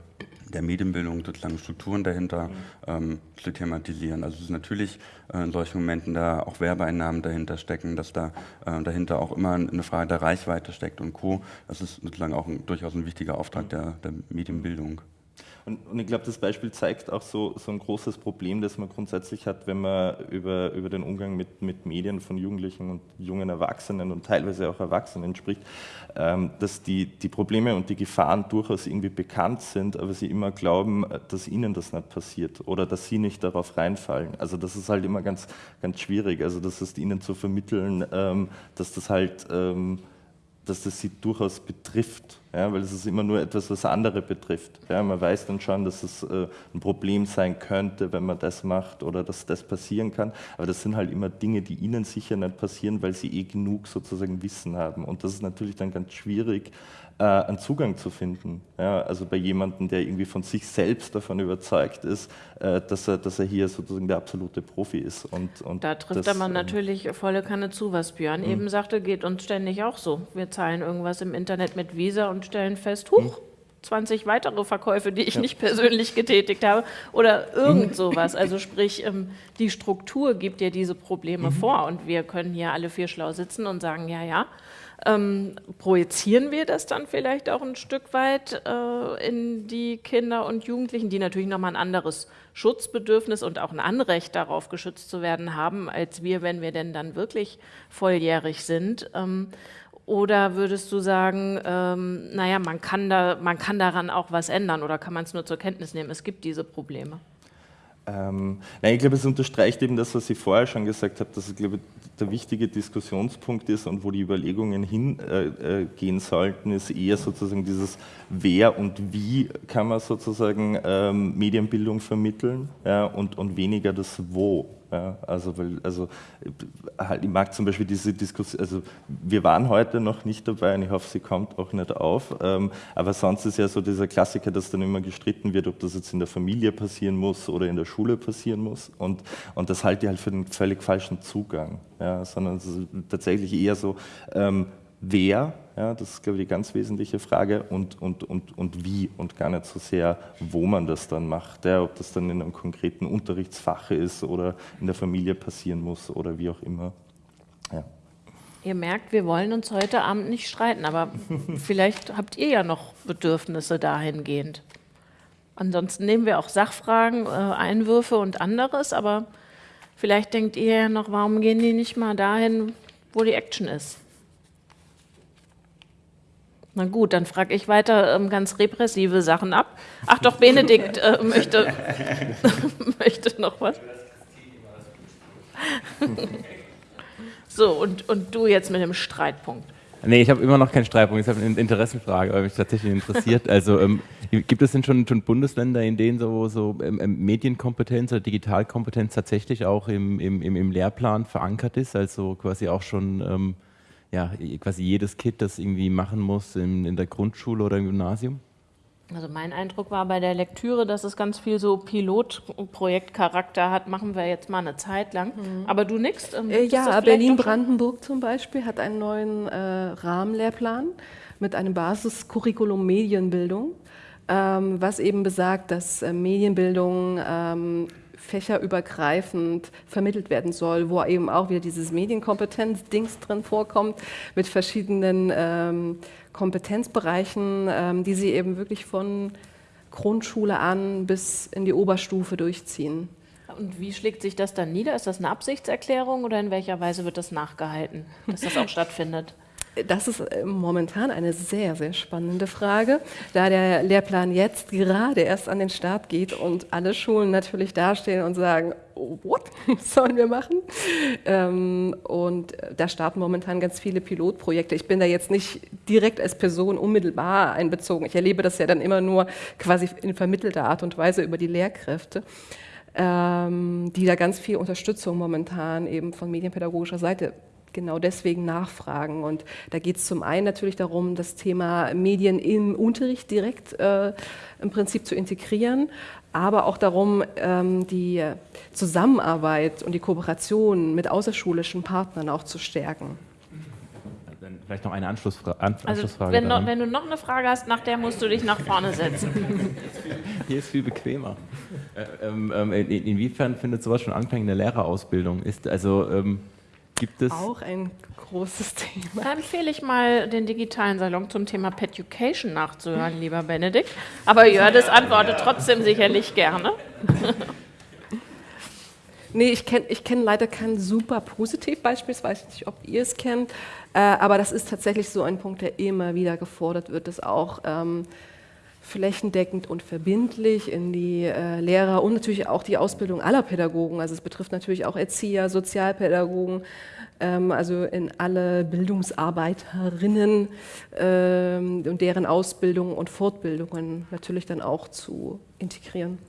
der Medienbildung, sozusagen Strukturen dahinter mhm. ähm, zu thematisieren. Also es ist natürlich äh, in solchen Momenten da auch Werbeeinnahmen dahinter stecken, dass da äh, dahinter auch immer eine Frage der Reichweite steckt und Co. Das ist sozusagen auch ein, durchaus ein wichtiger Auftrag mhm. der, der Medienbildung. Und, und ich glaube, das Beispiel zeigt auch so, so ein großes Problem, das man grundsätzlich hat, wenn man über, über den Umgang mit, mit Medien von Jugendlichen und jungen Erwachsenen und teilweise auch Erwachsenen spricht, ähm, dass die, die Probleme und die Gefahren durchaus irgendwie bekannt sind, aber sie immer glauben, dass ihnen das nicht passiert oder dass sie nicht darauf reinfallen. Also das ist halt immer ganz, ganz schwierig. Also das ist ihnen zu vermitteln, ähm, dass das halt... Ähm, dass das sie durchaus betrifft, ja, weil es ist immer nur etwas, was andere betrifft. Ja, man weiß dann schon, dass es äh, ein Problem sein könnte, wenn man das macht oder dass das passieren kann, aber das sind halt immer Dinge, die ihnen sicher nicht passieren, weil sie eh genug sozusagen Wissen haben und das ist natürlich dann ganz schwierig, äh, einen Zugang zu finden. Ja, also bei jemandem, der irgendwie von sich selbst davon überzeugt ist, äh, dass, er, dass er hier sozusagen der absolute Profi ist. Und, und da trifft das, man ähm, natürlich volle Kanne zu, was Björn mh. eben sagte, geht uns ständig auch so. Wir zahlen irgendwas im Internet mit Visa und stellen fest, huch, mh. 20 weitere Verkäufe, die ich ja. nicht persönlich getätigt habe oder irgend mhm. sowas. Also sprich, ähm, die Struktur gibt ja diese Probleme mhm. vor und wir können hier alle vier schlau sitzen und sagen, ja, ja, ähm, projizieren wir das dann vielleicht auch ein Stück weit äh, in die Kinder und Jugendlichen, die natürlich nochmal ein anderes Schutzbedürfnis und auch ein Anrecht darauf, geschützt zu werden haben, als wir, wenn wir denn dann wirklich volljährig sind. Ähm, oder würdest du sagen, ähm, naja, man kann, da, man kann daran auch was ändern oder kann man es nur zur Kenntnis nehmen? Es gibt diese Probleme. Ähm, nein, ich glaube, es unterstreicht eben das, was ich vorher schon gesagt habe, dass es, glaube der wichtige Diskussionspunkt ist und wo die Überlegungen hingehen äh, äh, sollten, ist eher sozusagen dieses Wer und wie kann man sozusagen ähm, Medienbildung vermitteln ja, und, und weniger das Wo. Ja, also, weil, also halt, ich mag zum Beispiel diese Diskussion, also wir waren heute noch nicht dabei und ich hoffe, sie kommt auch nicht auf, ähm, aber sonst ist ja so dieser Klassiker, dass dann immer gestritten wird, ob das jetzt in der Familie passieren muss oder in der Schule passieren muss. Und, und das halte ich halt für den völlig falschen Zugang, ja, sondern es ist tatsächlich eher so, ähm, wer, ja, das ist, glaube ich, die ganz wesentliche Frage, und, und, und, und wie und gar nicht so sehr, wo man das dann macht, ja, ob das dann in einem konkreten Unterrichtsfach ist oder in der Familie passieren muss oder wie auch immer. Ja. Ihr merkt, wir wollen uns heute Abend nicht streiten, aber vielleicht habt ihr ja noch Bedürfnisse dahingehend. Ansonsten nehmen wir auch Sachfragen, äh, Einwürfe und anderes, aber vielleicht denkt ihr ja noch, warum gehen die nicht mal dahin, wo die Action ist? Na gut, dann frage ich weiter ähm, ganz repressive Sachen ab. Ach doch, Benedikt äh, möchte, möchte noch was. so, und, und du jetzt mit dem Streitpunkt. Nee, ich habe immer noch keinen Streitpunkt. Ich habe eine Interessenfrage, weil mich tatsächlich interessiert. Also ähm, gibt es denn schon, schon Bundesländer, in denen so, so ähm, ähm Medienkompetenz oder Digitalkompetenz tatsächlich auch im, im, im Lehrplan verankert ist? Also quasi auch schon ähm, ja, quasi jedes Kind das irgendwie machen muss in, in der Grundschule oder im Gymnasium? Also mein Eindruck war bei der Lektüre, dass es ganz viel so Pilotprojektcharakter hat. Machen wir jetzt mal eine Zeit lang. Mhm. Aber du nix? Ähm, äh, ja, Berlin-Brandenburg zum Beispiel hat einen neuen äh, Rahmenlehrplan mit einem Basiscurriculum Medienbildung ähm, was eben besagt, dass äh, Medienbildung ähm, fächerübergreifend vermittelt werden soll, wo eben auch wieder dieses Medienkompetenz-Dings drin vorkommt, mit verschiedenen ähm, Kompetenzbereichen, ähm, die sie eben wirklich von Grundschule an bis in die Oberstufe durchziehen. Und wie schlägt sich das dann nieder? Ist das eine Absichtserklärung oder in welcher Weise wird das nachgehalten, dass das auch stattfindet? Das ist äh, momentan eine sehr, sehr spannende Frage, da der Lehrplan jetzt gerade erst an den Start geht und alle Schulen natürlich dastehen und sagen, what sollen wir machen? Ähm, und da starten momentan ganz viele Pilotprojekte. Ich bin da jetzt nicht direkt als Person unmittelbar einbezogen. Ich erlebe das ja dann immer nur quasi in vermittelter Art und Weise über die Lehrkräfte. Ähm, die da ganz viel Unterstützung momentan eben von medienpädagogischer Seite genau deswegen nachfragen. Und da geht es zum einen natürlich darum, das Thema Medien im Unterricht direkt äh, im Prinzip zu integrieren, aber auch darum, ähm, die Zusammenarbeit und die Kooperation mit außerschulischen Partnern auch zu stärken. Dann vielleicht noch eine Anschlussfra also, Anschlussfrage. Wenn, noch, wenn, du noch eine Frage hast, nach der musst du dich nach vorne setzen. Hier ist viel bequemer. Äh, ähm, ähm, in, inwiefern findet sowas schon Anklang in der Lehrerausbildung? Ist also ähm, gibt es. Auch ein großes Thema. Da empfehle ich mal, den digitalen Salon zum Thema Peducation nachzuhören, lieber Benedikt. Aber Jördes antwortet trotzdem sicherlich gerne. Nee, ich kenne ich kenn leider kein super Positivbeispiel, ich weiß nicht, ob ihr es kennt, äh, aber das ist tatsächlich so ein Punkt, der immer wieder gefordert wird, dass auch ähm, flächendeckend und verbindlich in die äh, Lehrer und natürlich auch die Ausbildung aller Pädagogen. Also es betrifft natürlich auch Erzieher, Sozialpädagogen, ähm, also in alle Bildungsarbeiterinnen ähm, und deren Ausbildung und Fortbildungen natürlich dann auch zu integrieren.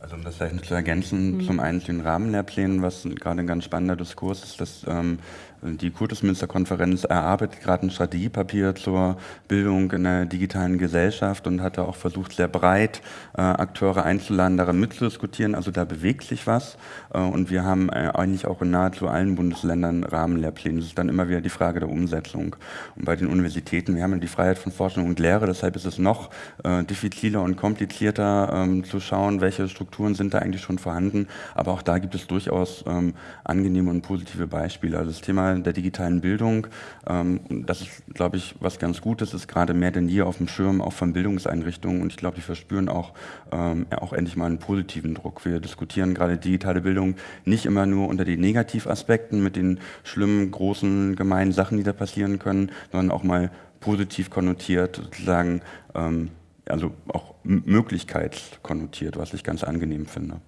Also um das vielleicht noch zu ergänzen, mhm. zum einen zu den Rahmenlehrplänen, was gerade ein ganz spannender Diskurs ist, dass ähm, die Kultusministerkonferenz erarbeitet gerade ein Strategiepapier zur Bildung in der digitalen Gesellschaft und hat da auch versucht, sehr breit äh, Akteure einzuladen, daran mitzudiskutieren. Also da bewegt sich was. Äh, und wir haben äh, eigentlich auch in nahezu allen Bundesländern Rahmenlehrpläne. Das ist dann immer wieder die Frage der Umsetzung. Und bei den Universitäten, wir haben ja die Freiheit von Forschung und Lehre, deshalb ist es noch diffiziler und komplizierter ähm, zu schauen, welche Strukturen sind da eigentlich schon vorhanden. Aber auch da gibt es durchaus ähm, angenehme und positive Beispiele. Also das Thema der digitalen Bildung. Ähm, das ist, glaube ich, was ganz Gutes, ist gerade mehr denn je auf dem Schirm, auch von Bildungseinrichtungen. Und ich glaube, die verspüren auch, ähm, auch endlich mal einen positiven Druck. Wir diskutieren gerade digitale Bildung nicht immer nur unter den Negativaspekten mit den schlimmen, großen, gemeinen Sachen, die da passieren können, sondern auch mal positiv konnotiert, sozusagen, ähm, also auch möglichkeitskonnotiert, was ich ganz angenehm finde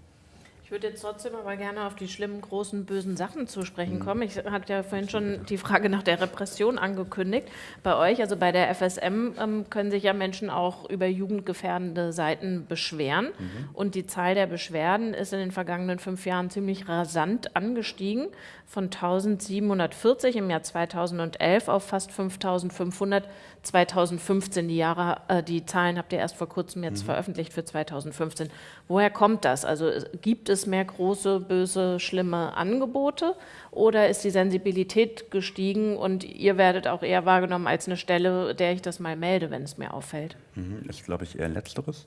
würde jetzt trotzdem aber gerne auf die schlimmen, großen, bösen Sachen zu sprechen kommen. Ich hatte ja vorhin schon die Frage nach der Repression angekündigt. Bei euch, also bei der FSM, ähm, können sich ja Menschen auch über jugendgefährdende Seiten beschweren. Mhm. Und die Zahl der Beschwerden ist in den vergangenen fünf Jahren ziemlich rasant angestiegen. Von 1740 im Jahr 2011 auf fast 5500 2015. Die, Jahre, äh, die Zahlen habt ihr erst vor kurzem jetzt mhm. veröffentlicht für 2015. Woher kommt das? Also gibt es mehr große, böse, schlimme Angebote oder ist die Sensibilität gestiegen und ihr werdet auch eher wahrgenommen als eine Stelle, der ich das mal melde, wenn es mir auffällt? Mhm, ist, glaube ich, eher Letzteres.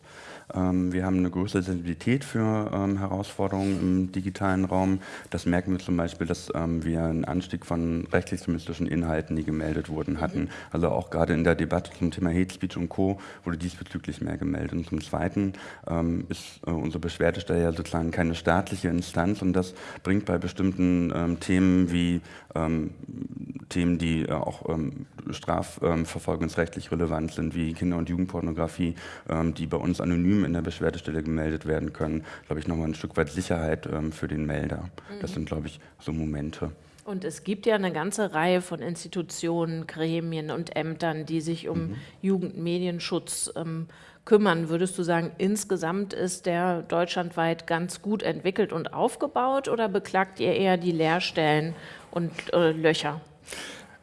Ähm, wir haben eine größere Sensibilität für ähm, Herausforderungen im digitalen Raum. Das merken wir zum Beispiel, dass ähm, wir einen Anstieg von rechtsextremistischen Inhalten, die gemeldet wurden, hatten. Also auch gerade in der Debatte zum Thema Hate Speech und Co. wurde diesbezüglich mehr gemeldet. Und zum Zweiten ist äh, unsere Beschwerdestelle ja sozusagen keine staatliche Instanz und das bringt bei bestimmten Themen wie Themen, die äh, auch strafverfolgungsrechtlich relevant sind, wie Kinder- und Jugendpornografie, die bei uns anonym in der Beschwerdestelle gemeldet werden können, glaube ich, nochmal ein Stück weit Sicherheit ähm, für den Melder. Mhm. Das sind, glaube ich, so Momente. Und es gibt ja eine ganze Reihe von Institutionen, Gremien und Ämtern, die sich um mhm. Jugendmedienschutz ähm, kümmern. Würdest du sagen, insgesamt ist der deutschlandweit ganz gut entwickelt und aufgebaut oder beklagt ihr eher die Leerstellen und äh, Löcher?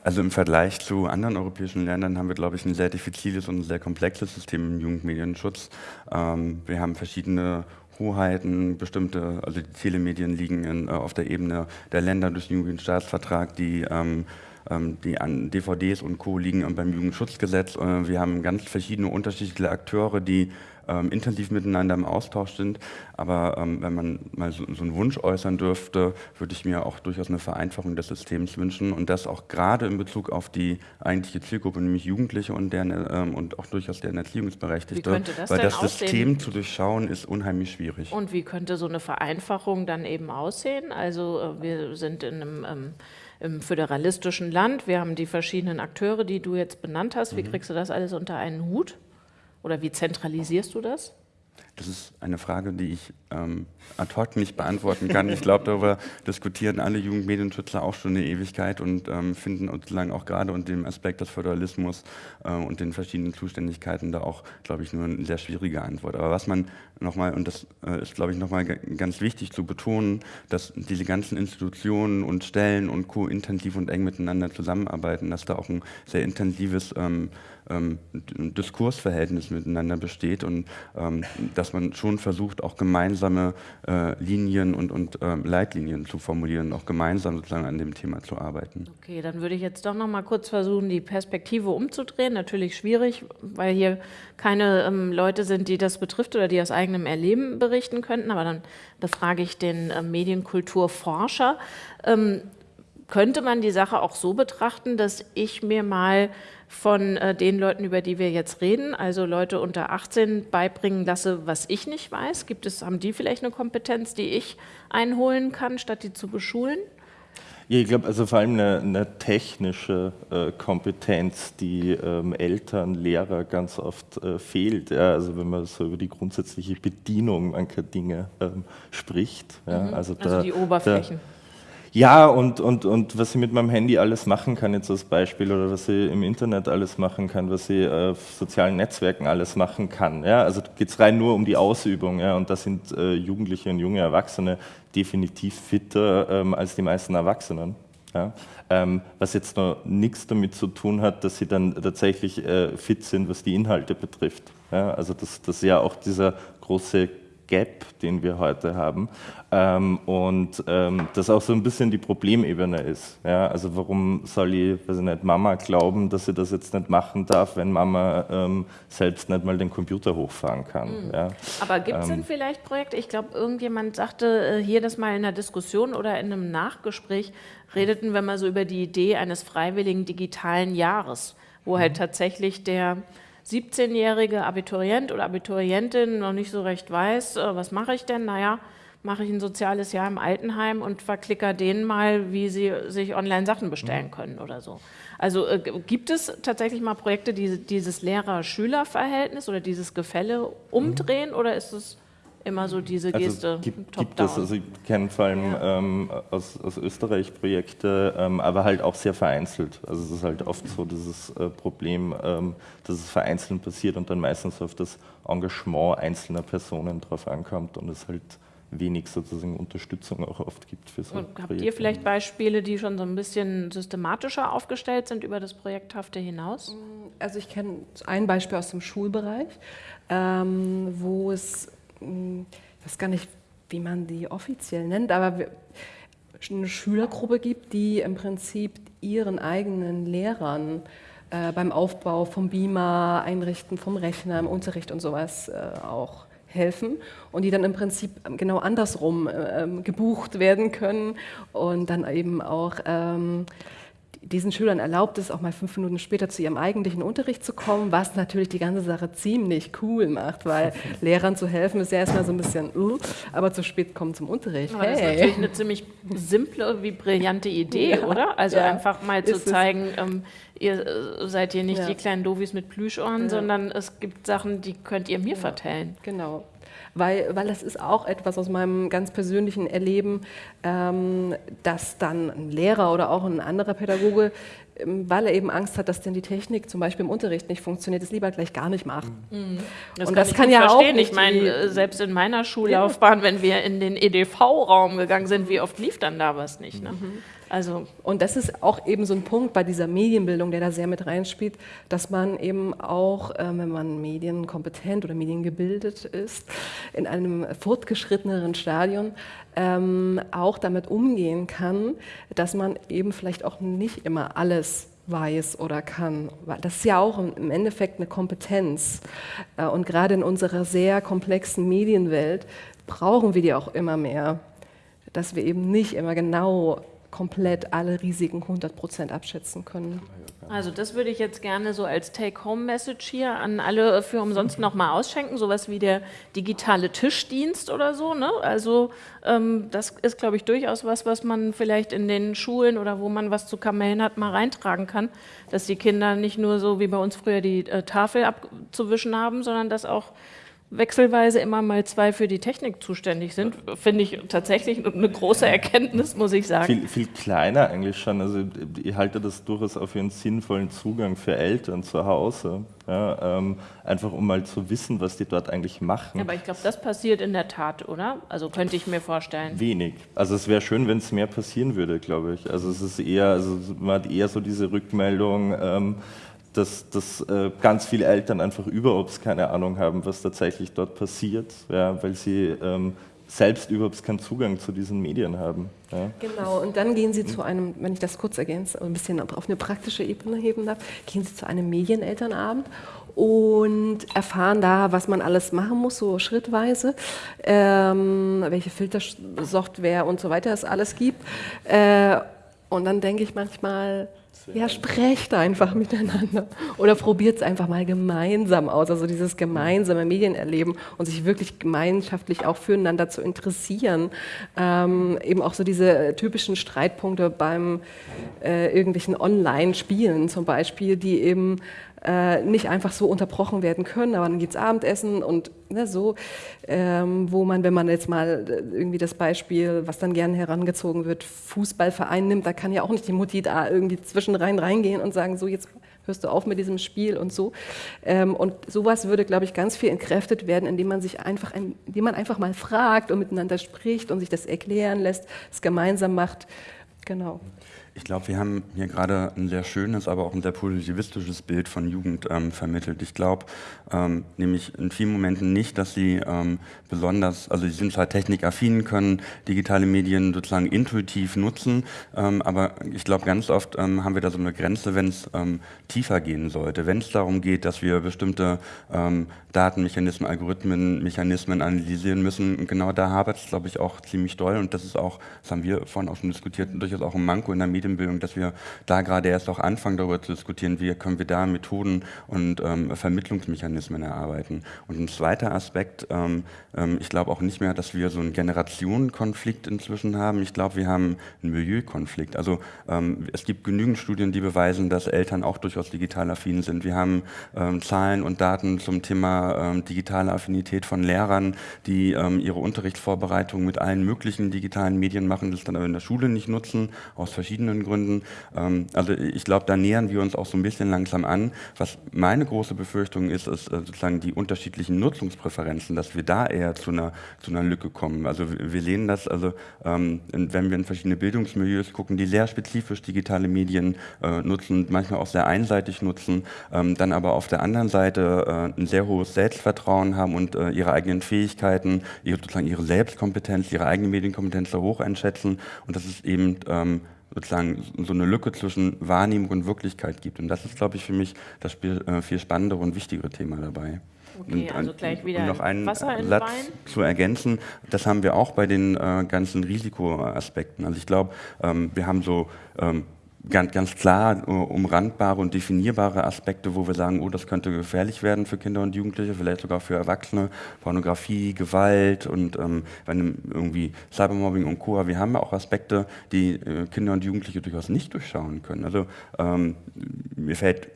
Also im Vergleich zu anderen europäischen Ländern haben wir, glaube ich, ein sehr diffiziles und sehr komplexes System im Jugendmedienschutz. Ähm, wir haben verschiedene Hoheiten, bestimmte, also die Telemedien liegen in, äh, auf der Ebene der Länder durch den Jugendstaatsvertrag, die ähm, ähm, die an DVDs und Co. liegen beim Jugendschutzgesetz. Äh, wir haben ganz verschiedene unterschiedliche Akteure, die ähm, intensiv miteinander im Austausch sind. Aber ähm, wenn man mal so, so, einen Wunsch äußern dürfte, würde ich mir auch durchaus eine Vereinfachung des Systems wünschen und das auch gerade in Bezug auf die eigentliche Zielgruppe, nämlich Jugendliche und, deren, ähm, und auch durchaus deren Erziehungsberechtigte. Das weil das aussehen? System zu durchschauen ist unheimlich schwierig. Und wie könnte so eine Vereinfachung dann eben aussehen? Also äh, wir sind in einem ähm, im föderalistischen Land. Wir haben die verschiedenen Akteure, die du jetzt benannt hast. Wie mhm. kriegst du das alles unter einen Hut? Oder wie zentralisierst du das? Das ist eine Frage, die ich ähm, ad hoc nicht beantworten kann. Ich glaube, darüber diskutieren alle Jugendmedienschützer auch schon eine Ewigkeit und ähm, finden sozusagen auch gerade unter dem Aspekt des Föderalismus äh, und den verschiedenen Zuständigkeiten da auch, glaube ich, nur eine sehr schwierige Antwort. Aber was man nochmal, und das äh, ist, glaube ich, nochmal ganz wichtig zu betonen, dass diese ganzen Institutionen und Stellen und Co. intensiv und eng miteinander zusammenarbeiten, dass da auch ein sehr intensives ähm, ähm, Diskursverhältnis miteinander besteht und ähm, dass man schon versucht, auch gemeinsame äh, Linien und, und äh, Leitlinien zu formulieren, auch gemeinsam sozusagen an dem Thema zu arbeiten. Okay, dann würde ich jetzt doch noch mal kurz versuchen, die Perspektive umzudrehen. Natürlich schwierig, weil hier keine ähm, Leute sind, die das betrifft oder die aus eigenem Erleben berichten könnten, aber dann befrage ich den äh, Medienkulturforscher. Ähm, könnte man die Sache auch so betrachten, dass ich mir mal von äh, den Leuten, über die wir jetzt reden, also Leute unter 18, beibringen lasse, was ich nicht weiß? Gibt es, haben die vielleicht eine Kompetenz, die ich einholen kann, statt die zu beschulen? Ja, ich glaube, also vor allem eine, eine technische äh, Kompetenz, die ähm, Eltern, Lehrer ganz oft äh, fehlt. Ja, also wenn man so über die grundsätzliche Bedienung mancher Dinge ähm, spricht. Ja, mhm. also, also da, die Oberflächen. Da, ja, und, und, und was ich mit meinem Handy alles machen kann, jetzt als Beispiel, oder was ich im Internet alles machen kann, was ich auf sozialen Netzwerken alles machen kann. Ja? Also geht es rein nur um die Ausübung. Ja? Und da sind äh, Jugendliche und junge Erwachsene definitiv fitter ähm, als die meisten Erwachsenen. Ja? Ähm, was jetzt noch nichts damit zu tun hat, dass sie dann tatsächlich äh, fit sind, was die Inhalte betrifft. Ja? Also das, das ist ja auch dieser große Gap, den wir heute haben. Ähm, und ähm, das auch so ein bisschen die Problemebene ist. Ja? Also warum soll ich, weiß ich nicht, Mama glauben, dass sie das jetzt nicht machen darf, wenn Mama ähm, selbst nicht mal den Computer hochfahren kann. Mhm. Ja? Aber gibt es denn ähm, vielleicht Projekte? Ich glaube, irgendjemand sagte äh, hier das mal in einer Diskussion oder in einem Nachgespräch, redeten wir mal so über die Idee eines freiwilligen digitalen Jahres, wo halt mhm. tatsächlich der 17-jährige Abiturient oder Abiturientin noch nicht so recht weiß, äh, was mache ich denn? Naja, mache ich ein soziales Jahr im Altenheim und verklicker denen mal, wie sie sich online Sachen bestellen mhm. können oder so. Also äh, gibt es tatsächlich mal Projekte, die dieses Lehrer-Schüler-Verhältnis oder dieses Gefälle umdrehen mhm. oder ist es immer so diese also Geste also gibt, gibt es, also ich kenne vor allem ja. ähm, aus, aus, Österreich Projekte, ähm, aber halt auch sehr vereinzelt. Also es ist halt oft so dieses äh, Problem, ähm, dass es vereinzelt passiert und dann meistens auf das Engagement einzelner Personen drauf ankommt und es halt wenig sozusagen Unterstützung auch oft gibt für so und Habt Projekte. ihr vielleicht Beispiele, die schon so ein bisschen systematischer aufgestellt sind über das Projekthafte hinaus? Also ich kenne ein Beispiel aus dem Schulbereich, ähm, wo es ich weiß gar nicht, wie man die offiziell nennt, aber eine Schülergruppe gibt, die im Prinzip ihren eigenen Lehrern äh, beim Aufbau vom Beamer, Einrichten vom Rechner, im Unterricht und sowas äh, auch helfen und die dann im Prinzip genau andersrum äh, ähm, gebucht werden können und dann eben auch ähm, diesen Schülern erlaubt es, auch mal fünf Minuten später zu ihrem eigentlichen Unterricht zu kommen, was natürlich die ganze Sache ziemlich cool macht, weil Lehrern zu helfen ist ja erstmal so ein bisschen, uh, aber zu spät kommen zum Unterricht. Aber hey. das ist natürlich eine ziemlich simple wie brillante Idee, ja, oder? Also ja, einfach mal zu zeigen, ähm, ihr äh, seid hier nicht ja. die kleinen Dovis mit Plüschohren, sondern es gibt Sachen, die könnt ihr mir vertellen. Genau weil, weil das ist auch etwas aus meinem ganz persönlichen Erleben, ähm, dass dann ein Lehrer oder auch ein anderer Pädagoge, ähm, weil er eben Angst hat, dass denn die Technik zum Beispiel im Unterricht nicht funktioniert, es lieber gleich gar nicht macht. Mhm. Das Und kann das kann ja verstehen. auch nicht. Ich meine, selbst in meiner Schullaufbahn, wenn wir in den EDV-Raum gegangen sind, wie oft lief dann da was nicht? Ne? Mhm. Also und das ist auch eben so ein Punkt bei dieser Medienbildung, der da sehr mit reinspielt, dass man eben auch, äh, wenn man medienkompetent oder mediengebildet ist, in einem fortgeschritteneren Stadion ähm, auch damit umgehen kann, dass man eben vielleicht auch nicht immer alles weiß oder kann. Das ist ja auch im Endeffekt eine Kompetenz. Äh, und gerade in unserer sehr komplexen Medienwelt brauchen wir die auch immer mehr, dass wir eben nicht immer genau komplett alle Risiken 100% abschätzen können. Also das würde ich jetzt gerne so als Take-Home-Message hier an alle für umsonst nochmal ausschenken, sowas wie der digitale Tischdienst oder so. Ne? Also ähm, das ist, glaube ich, durchaus was, was man vielleicht in den Schulen oder wo man was zu Kamellen hat, mal reintragen kann, dass die Kinder nicht nur so wie bei uns früher die äh, Tafel abzuwischen haben, sondern dass auch wechselweise immer mal zwei für die Technik zuständig sind, finde ich tatsächlich eine große Erkenntnis, muss ich sagen. Viel, viel kleiner eigentlich schon. Also ich halte das durchaus auf einen sinnvollen Zugang für Eltern zu Hause. Ja, ähm, einfach um mal zu wissen, was die dort eigentlich machen. aber ich glaube, das passiert in der Tat, oder? Also könnte ich mir vorstellen. Wenig. Also es wäre schön, wenn es mehr passieren würde, glaube ich. Also es ist eher, also man hat eher so diese Rückmeldung, ähm, dass, dass äh, ganz viele Eltern einfach überhaupt keine Ahnung haben, was tatsächlich dort passiert, ja, weil sie ähm, selbst überhaupt keinen Zugang zu diesen Medien haben. Ja. Genau, und dann gehen Sie zu einem, wenn ich das kurz ergänze, ein bisschen auf eine praktische Ebene heben darf, gehen Sie zu einem Medienelternabend und erfahren da, was man alles machen muss, so schrittweise, ähm, welche Filtersoftware und so weiter es alles gibt. Äh, und dann denke ich manchmal, ja, sprecht einfach miteinander oder probiert es einfach mal gemeinsam aus. Also dieses gemeinsame Medienerleben und sich wirklich gemeinschaftlich auch füreinander zu interessieren. Ähm, eben auch so diese typischen Streitpunkte beim äh, irgendwelchen Online-Spielen zum Beispiel, die eben äh, nicht einfach so unterbrochen werden können, aber dann geht es Abendessen und ne, so, ähm, wo man, wenn man jetzt mal äh, irgendwie das Beispiel, was dann gerne herangezogen wird, Fußballverein nimmt, da kann ja auch nicht die Mutti da irgendwie zwischen rein reingehen und sagen, so jetzt hörst du auf mit diesem Spiel und so. Ähm, und sowas würde, glaube ich, ganz viel entkräftet werden, indem man sich einfach, indem man einfach mal fragt und miteinander spricht und sich das erklären lässt, es gemeinsam macht. Genau. Ich glaube, wir haben hier gerade ein sehr schönes, aber auch ein sehr positivistisches Bild von Jugend ähm, vermittelt. Ich glaube ähm, nämlich in vielen Momenten nicht, dass sie ähm, besonders, also sie sind zwar technikaffin, können digitale Medien sozusagen intuitiv nutzen, ähm, aber ich glaube, ganz oft ähm, haben wir da so eine Grenze, wenn es ähm, tiefer gehen sollte. Wenn es darum geht, dass wir bestimmte Datenmechanismen, Algorithmen, Mechanismen analysieren müssen, und genau da hapert es, glaube ich, auch ziemlich doll und das ist auch, das haben wir vorhin auch schon diskutiert, durchaus auch ein Manko in der Medien Medienbildung, dass wir da gerade erst auch anfangen, darüber zu diskutieren, wie können wir da Methoden und ähm, Vermittlungsmechanismen erarbeiten. Und ein zweiter Aspekt, ähm, ähm, ich glaube auch nicht mehr, dass wir so einen Generationenkonflikt inzwischen haben. Ich glaube, wir haben einen Milieukonflikt. Also ähm, es gibt genügend Studien, die beweisen, dass Eltern auch durchaus digital affin sind. Wir haben ähm, Zahlen und Daten zum Thema digitale Affinität von Lehrern, die ihre Unterrichtsvorbereitung mit allen möglichen digitalen Medien machen, das dann aber in der Schule nicht nutzen, aus verschiedenen verschiedenen Gründen. Ähm, also ich glaube, da nähern wir uns auch so ein bisschen langsam an. Was meine große Befürchtung ist, ist äh, sozusagen die unterschiedlichen Nutzungspräferenzen, dass wir da eher zu einer, zu einer Lücke kommen. Also wir sehen das, also ähm, wenn wir in verschiedene Bildungsmilieus gucken, die sehr spezifisch digitale Medien äh, nutzen, manchmal auch sehr einseitig nutzen, ähm, dann aber auf der anderen Seite äh, ein sehr hohes Selbstvertrauen haben und ihre eigenen Fähigkeiten, ihre, sozusagen ihre Selbstkompetenz, ihre eigene Medienkompetenz so hoch einschätzen. Und das ist eben ähm, sozusagen so eine Lücke zwischen Wahrnehmung und Wirklichkeit gibt. Und das ist, glaube ich, für mich das äh, viel spannendere und wichtigere Thema dabei. Okay, also gleich wieder um noch einen Wasser Satz Wein. zu ergänzen, das haben wir auch bei den äh, ganzen Risikoaspekten. Also ich glaube, ähm, wir haben so ähm, ganz, ganz klar äh, umrandbare und definierbare Aspekte, wo wir sagen, oh, das könnte gefährlich werden für Kinder und Jugendliche, vielleicht sogar für Erwachsene, Pornografie, Gewalt und ähm, wenn irgendwie Cybermobbing und Co. Wir haben ja auch Aspekte, die äh, Kinder und Jugendliche durchaus nicht durchschauen können. Also ähm, mir fällt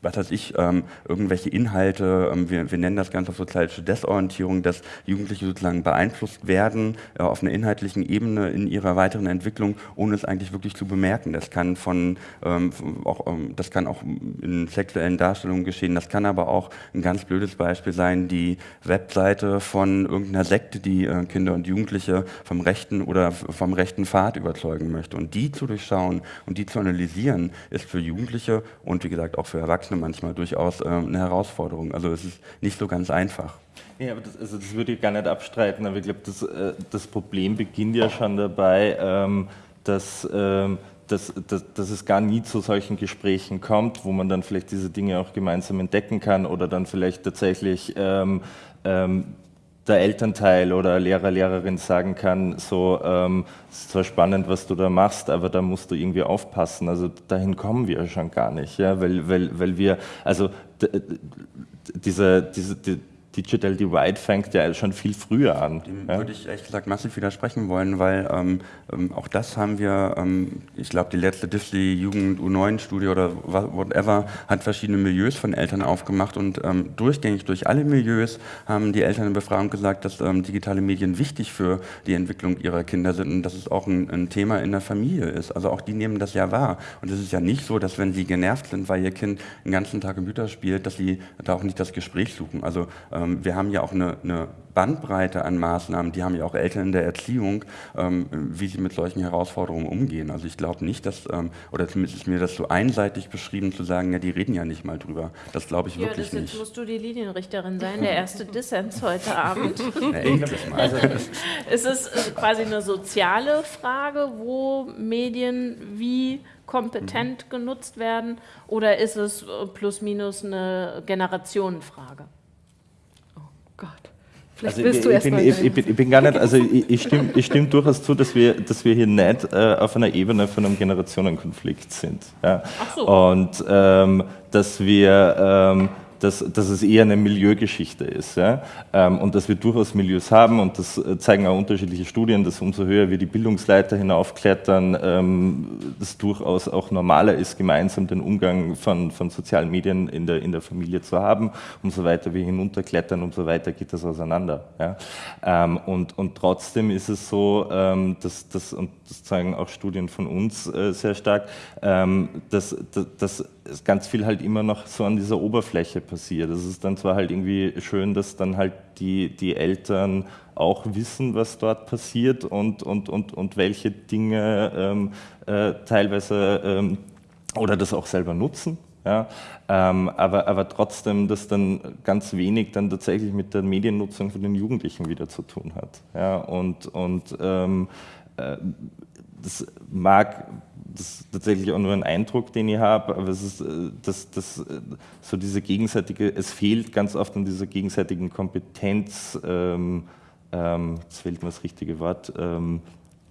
was weiß ich, ähm, irgendwelche Inhalte, ähm, wir, wir nennen das Ganze sozialische Desorientierung, dass Jugendliche sozusagen beeinflusst werden äh, auf einer inhaltlichen Ebene in ihrer weiteren Entwicklung, ohne es eigentlich wirklich zu bemerken. Das kann von, ähm, auch, ähm, das kann auch in sexuellen Darstellungen geschehen, das kann aber auch ein ganz blödes Beispiel sein, die Webseite von irgendeiner Sekte, die äh, Kinder und Jugendliche vom rechten oder vom rechten Pfad überzeugen möchte. Und die zu durchschauen und die zu analysieren, ist für Jugendliche und wie gesagt auch für Erwachsene Erwachsene manchmal durchaus äh, eine Herausforderung. Also es ist nicht so ganz einfach. Ja, aber das, also das würde ich gar nicht abstreiten, aber ich glaube, das, äh, das Problem beginnt ja schon dabei, ähm, dass, ähm, dass, dass, dass, es gar nie zu solchen Gesprächen kommt, wo man dann vielleicht diese Dinge auch gemeinsam entdecken kann oder dann vielleicht tatsächlich ähm, ähm der Elternteil oder Lehrer, Lehrerin sagen kann, so, ähm, es ist zwar spannend, was du da machst, aber da musst du irgendwie aufpassen. Also dahin kommen wir schon gar nicht, ja, weil, weil, weil wir, also diese, diese, die, Digital Divide fängt ja schon viel früher an. Dem ja? würde ich ehrlich gesagt massiv widersprechen wollen, weil ähm, ähm, auch das haben wir, ähm, ich glaube, die letzte Disney Jugend U9-Studie oder whatever hat verschiedene Milieus von Eltern aufgemacht und ähm, durchgängig durch alle Milieus haben die Eltern in Befragung gesagt, dass ähm, digitale Medien wichtig für die Entwicklung ihrer Kinder sind und dass es auch ein, ein, Thema in der Familie ist. Also auch die nehmen das ja wahr. Und es ist ja nicht so, dass wenn sie genervt sind, weil ihr Kind den ganzen Tag Computer spielt, dass sie da auch nicht das Gespräch suchen. Also ähm, wir haben ja auch eine, eine, Bandbreite an Maßnahmen, die haben ja auch Eltern in der Erziehung, ähm, wie sie mit solchen Herausforderungen umgehen. Also ich glaube nicht, dass, ähm, oder zumindest ist mir das so einseitig beschrieben zu sagen, ja, die reden ja nicht mal drüber. Das glaube ich ja, wirklich das, nicht. Jetzt musst du die Linienrichterin sein, der erste Dissens heute Abend. Ja, endlich mal. Also, es ist quasi eine soziale Frage, wo Medien wie kompetent mhm. genutzt werden, oder ist es plus minus eine Generationenfrage? Vielleicht also willst du ich, bin, ich, ich, bin, ich, bin, gar nicht, also ich, ich, stimme, ich stimme durchaus zu, dass wir, dass wir hier nicht äh, auf einer Ebene von einem Generationenkonflikt sind. Ja. Ach so. Und ähm, dass wir ähm, dass, dass es eher eine Milieugeschichte ist ja? Ähm, und dass wir durchaus Milieus haben und das äh, zeigen auch unterschiedliche Studien, dass umso höher wir die Bildungsleiter hinaufklettern, ähm, das durchaus auch normaler ist, gemeinsam den Umgang von, von sozialen Medien in der, in der Familie zu haben. Umso weiter wir hinunterklettern, umso weiter geht das auseinander. Ja? Ähm, und, und trotzdem ist es so, dass, dass, und das zeigen auch Studien von uns äh, sehr stark, dass, dass, dass ganz viel halt immer noch so an dieser Oberfläche passiert. Es ist dann zwar halt irgendwie schön, dass dann halt die, die Eltern auch wissen, was dort passiert und, und, und, und welche Dinge ähm, äh, teilweise ähm, oder das auch selber nutzen. Ja, ähm, aber, aber trotzdem, dass dann ganz wenig dann tatsächlich mit der Mediennutzung von den Jugendlichen wieder zu tun hat. Ja, und und ähm, äh, das mag das ist tatsächlich auch nur ein Eindruck, den ich habe, aber es ist äh, das, das, äh, so diese gegenseitige, es fehlt ganz oft an dieser gegenseitigen Kompetenz, ähm, ähm, jetzt fehlt mir das richtige Wort, ähm,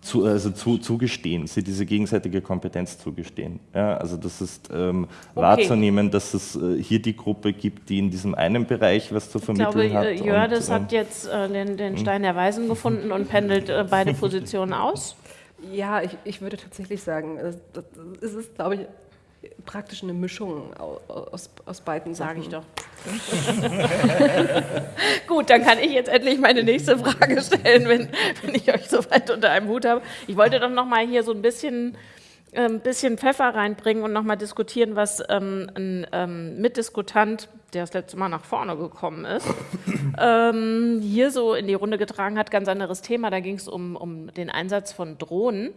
zu, also zu, zugestehen, sie diese gegenseitige Kompetenz zugestehen. Ja, also das ist ähm, okay. wahrzunehmen, dass es äh, hier die Gruppe gibt, die in diesem einen Bereich was zu vermitteln ich glaube, hat. Jördes hat ähm, jetzt äh, den, den, hm? Stein der Weisen gefunden und pendelt äh, beide Positionen aus. Ja, ich, ich würde tatsächlich sagen, es ist, glaube ich, praktisch eine Mischung aus, aus beiden Sage ich doch. Gut, dann kann ich jetzt endlich meine nächste Frage stellen, wenn, wenn ich euch so weit unter einem Hut habe. Ich wollte doch noch mal hier so ein bisschen ein bisschen Pfeffer reinbringen und nochmal diskutieren, was ähm, ein ähm, Mitdiskutant, der das letzte Mal nach vorne gekommen ist, ähm, hier so in die Runde getragen hat. Ganz anderes Thema, da ging es um, um den Einsatz von Drohnen.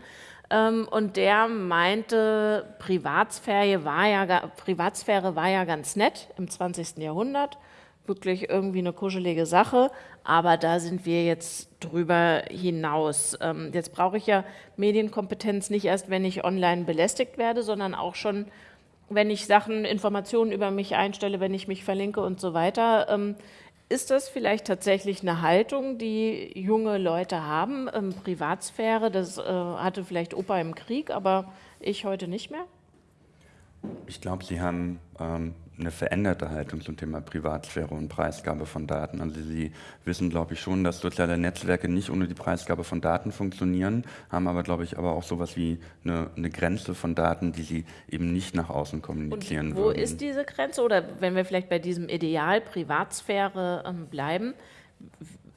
Ähm, und der meinte, Privatsphäre war, ja, Privatsphäre war ja ganz nett im 20. Jahrhundert wirklich irgendwie eine kuschelige Sache, aber da sind wir jetzt drüber hinaus. Ähm, jetzt brauche ich ja Medienkompetenz nicht erst, wenn ich online belästigt werde, sondern auch schon, wenn ich Sachen, Informationen über mich einstelle, wenn ich mich verlinke und so weiter. Ähm, ist das vielleicht tatsächlich eine Haltung, die junge Leute haben? Ähm, Privatsphäre, das äh, hatte vielleicht Opa im Krieg, aber ich heute nicht mehr? Ich glaube, Sie haben ähm, eine veränderte Haltung zum Thema Privatsphäre und Preisgabe von Daten. Also Sie wissen, glaube ich, schon, dass soziale Netzwerke nicht ohne die Preisgabe von Daten funktionieren, haben aber, glaube ich, aber auch sowas wie eine, eine Grenze von Daten, die sie eben nicht nach außen kommunizieren und wo würden. ist diese Grenze? Oder wenn wir vielleicht bei diesem Ideal Privatsphäre ähm, bleiben,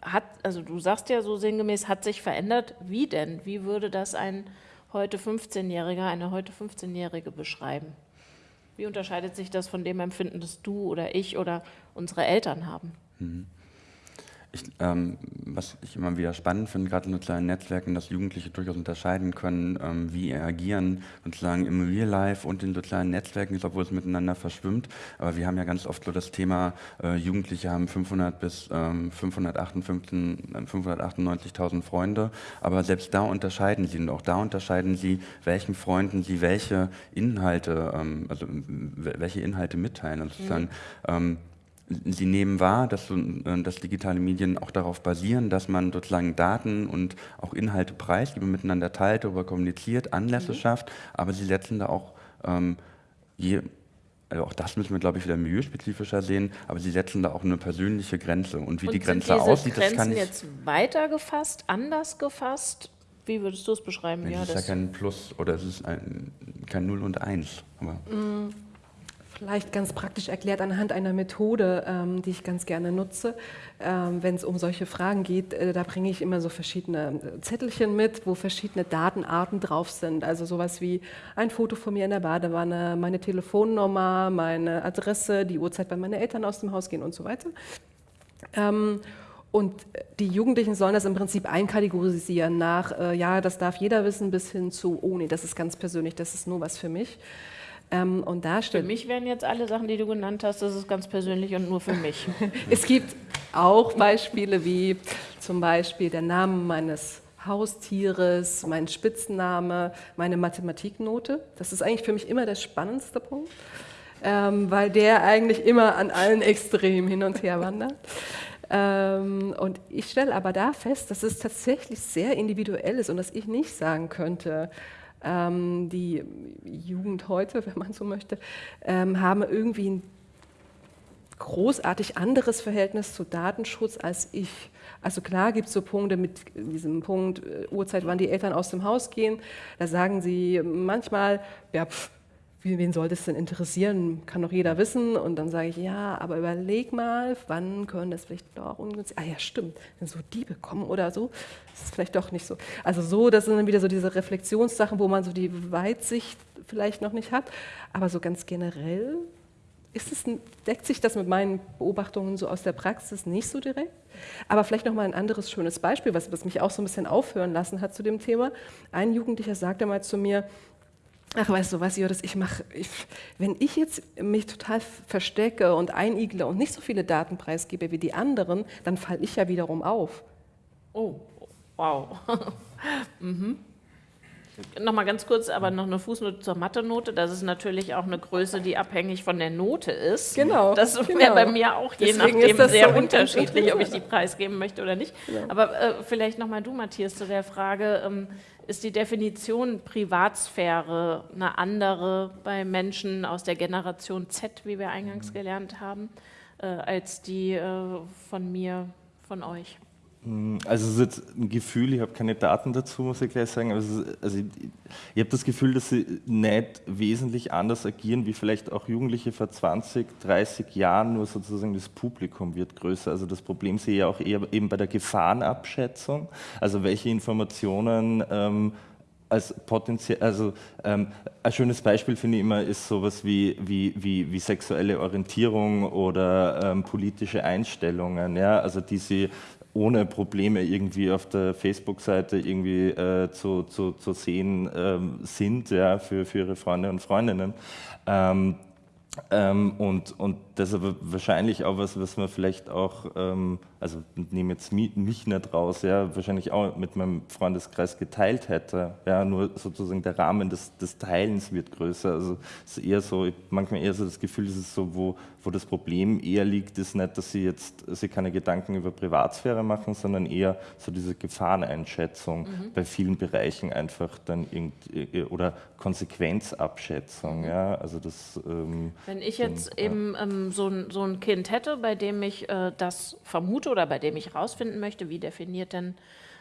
hat, also du sagst ja so sinngemäß, hat sich verändert. Wie denn? Wie würde das ein heute 15-Jähriger, eine heute 15-Jährige beschreiben? Wie unterscheidet sich das von dem Empfinden, das du oder ich oder unsere Eltern haben? Mhm. Ich, ähm, was ich immer wieder spannend finde, gerade in sozialen Netzwerken, dass Jugendliche durchaus unterscheiden können, ähm, wie sie agieren, sozusagen im Real Life und in sozialen Netzwerken, obwohl es miteinander verschwimmt. Aber wir haben ja ganz oft so das Thema, äh, Jugendliche haben 500 bis ähm, 598.000 Freunde, aber selbst da unterscheiden sie und auch da unterscheiden sie, welchen Freunden sie welche Inhalte, ähm, also welche Inhalte mitteilen. Also sozusagen, mhm Sie nehmen wahr, dass, äh, dass, digitale Medien auch darauf basieren, dass man sozusagen Daten und auch Inhalte preisgibt, miteinander teilt, darüber kommuniziert, Anlässe mhm. schafft, aber sie setzen da auch, ähm, je, also auch das müssen wir, glaube ich, wieder milieuspezifischer sehen, aber sie setzen da auch eine persönliche Grenze. Und wie und die Grenze aussieht, Grenzen das kann ich... jetzt weiter gefasst, anders gefasst? Wie würdest du es beschreiben? Es ist ja kein Plus oder es ist ein, kein Null und Eins. Aber mhm. Vielleicht ganz praktisch erklärt anhand einer Methode, ähm, die ich ganz gerne nutze, ähm, wenn es um solche Fragen geht. Äh, da bringe ich immer so verschiedene äh, Zettelchen mit, wo verschiedene Datenarten drauf sind. Also sowas wie ein Foto von mir in der Badewanne, meine Telefonnummer, meine Adresse, die Uhrzeit, wann meine Eltern aus dem Haus gehen und so weiter. Ähm, und die Jugendlichen sollen das im Prinzip einkategorisieren nach, äh, ja, das darf jeder wissen, bis hin zu, oh nee, das ist ganz persönlich, das ist nur was für mich. Ähm, und da für mich wären jetzt alle Sachen, die du genannt hast, das ist ganz persönlich und nur für mich. es gibt auch Beispiele wie zum Beispiel der Name meines Haustieres, mein Spitzname, meine Mathematiknote. Das ist eigentlich für mich immer der spannendste Punkt, ähm, weil der eigentlich immer an allen Extremen hin und her wandert. Ähm, und ich stelle aber da fest, dass es tatsächlich sehr individuell ist und dass ich nicht sagen könnte, ähm, die Jugend heute, wenn man so möchte, ähm, haben irgendwie ein großartig anderes Verhältnis zu Datenschutz als ich. Also klar gibt es so Punkte mit diesem Punkt äh, Uhrzeit, wann die Eltern aus dem Haus gehen. Da sagen sie manchmal, ja, pff, wen soll das denn interessieren? Kann doch jeder wissen. Und dann sage ich, ja, aber überleg mal, wann können das vielleicht doch ungünstig, ah ja, stimmt, wenn so Diebe kommen oder so, das ist vielleicht doch nicht so. Also so, das sind dann wieder so diese Reflexionssachen, wo man so die Weitsicht vielleicht noch nicht hat. Aber so ganz generell ist es, deckt sich das mit meinen Beobachtungen so aus der Praxis nicht so direkt. Aber vielleicht noch mal ein anderes schönes Beispiel, was, was mich auch so ein bisschen aufhören lassen hat zu dem Thema. Ein Jugendlicher sagte mal zu mir, Ach, weißt du was, Joris, ich mache, wenn ich jetzt mich total verstecke und einigle und nicht so viele Daten preisgebe wie die anderen, dann falle ich ja wiederum auf. Oh, wow. mhm. Nochmal ganz kurz, aber noch eine Fußnote zur Mathe-Note. Das ist natürlich auch eine Größe, die abhängig von der Note ist. Genau. Das wäre genau. bei mir auch je Deswegen nachdem sehr so unterschiedlich, ob ich die preisgeben möchte oder nicht. Genau. Aber äh, vielleicht nochmal du, Matthias, zu der Frage, ähm, ist die Definition Privatsphäre eine andere bei Menschen aus der Generation Z, wie wir eingangs mhm. gelernt haben, äh, als die äh, von mir, von euch? Hm, also es ist jetzt ein Gefühl, ich habe keine Daten dazu, muss ich gleich sagen, also, also ich, ich habe das Gefühl, dass sie nicht wesentlich anders agieren, wie vielleicht auch Jugendliche vor 20, 30 Jahren, nur sozusagen das Publikum wird größer. Also das Problem sehe ich auch eher eben bei der Gefahrenabschätzung, also welche Informationen ähm, als potenziell, also ähm, ein schönes Beispiel finde ich immer ist sowas wie, wie, wie, wie sexuelle Orientierung oder ähm, politische Einstellungen, ja, also die sie ohne Probleme irgendwie auf der Facebook-Seite irgendwie äh, zu, zu, zu sehen ähm, sind ja, für, für ihre Freunde und Freundinnen. Ähm, ähm, und, und das ist aber wahrscheinlich auch was, was man vielleicht auch, ähm, also nehme jetzt mich, mich nicht raus, ja, wahrscheinlich auch mit meinem Freundeskreis geteilt hätte. Ja, nur sozusagen der Rahmen des, des Teilens wird größer. Also es ist eher so, manchmal eher so das Gefühl, es ist so, wo, wo das Problem eher liegt, ist nicht, dass sie jetzt sie keine Gedanken über Privatsphäre machen, sondern eher so diese Gefahreneinschätzung mhm. bei vielen Bereichen einfach dann irgendwie oder Konsequenzabschätzung. Mhm. Ja, also das, ähm, Wenn ich jetzt eben ähm, so, ein, so ein Kind hätte, bei dem ich äh, das vermute oder bei dem ich herausfinden möchte, wie definiert denn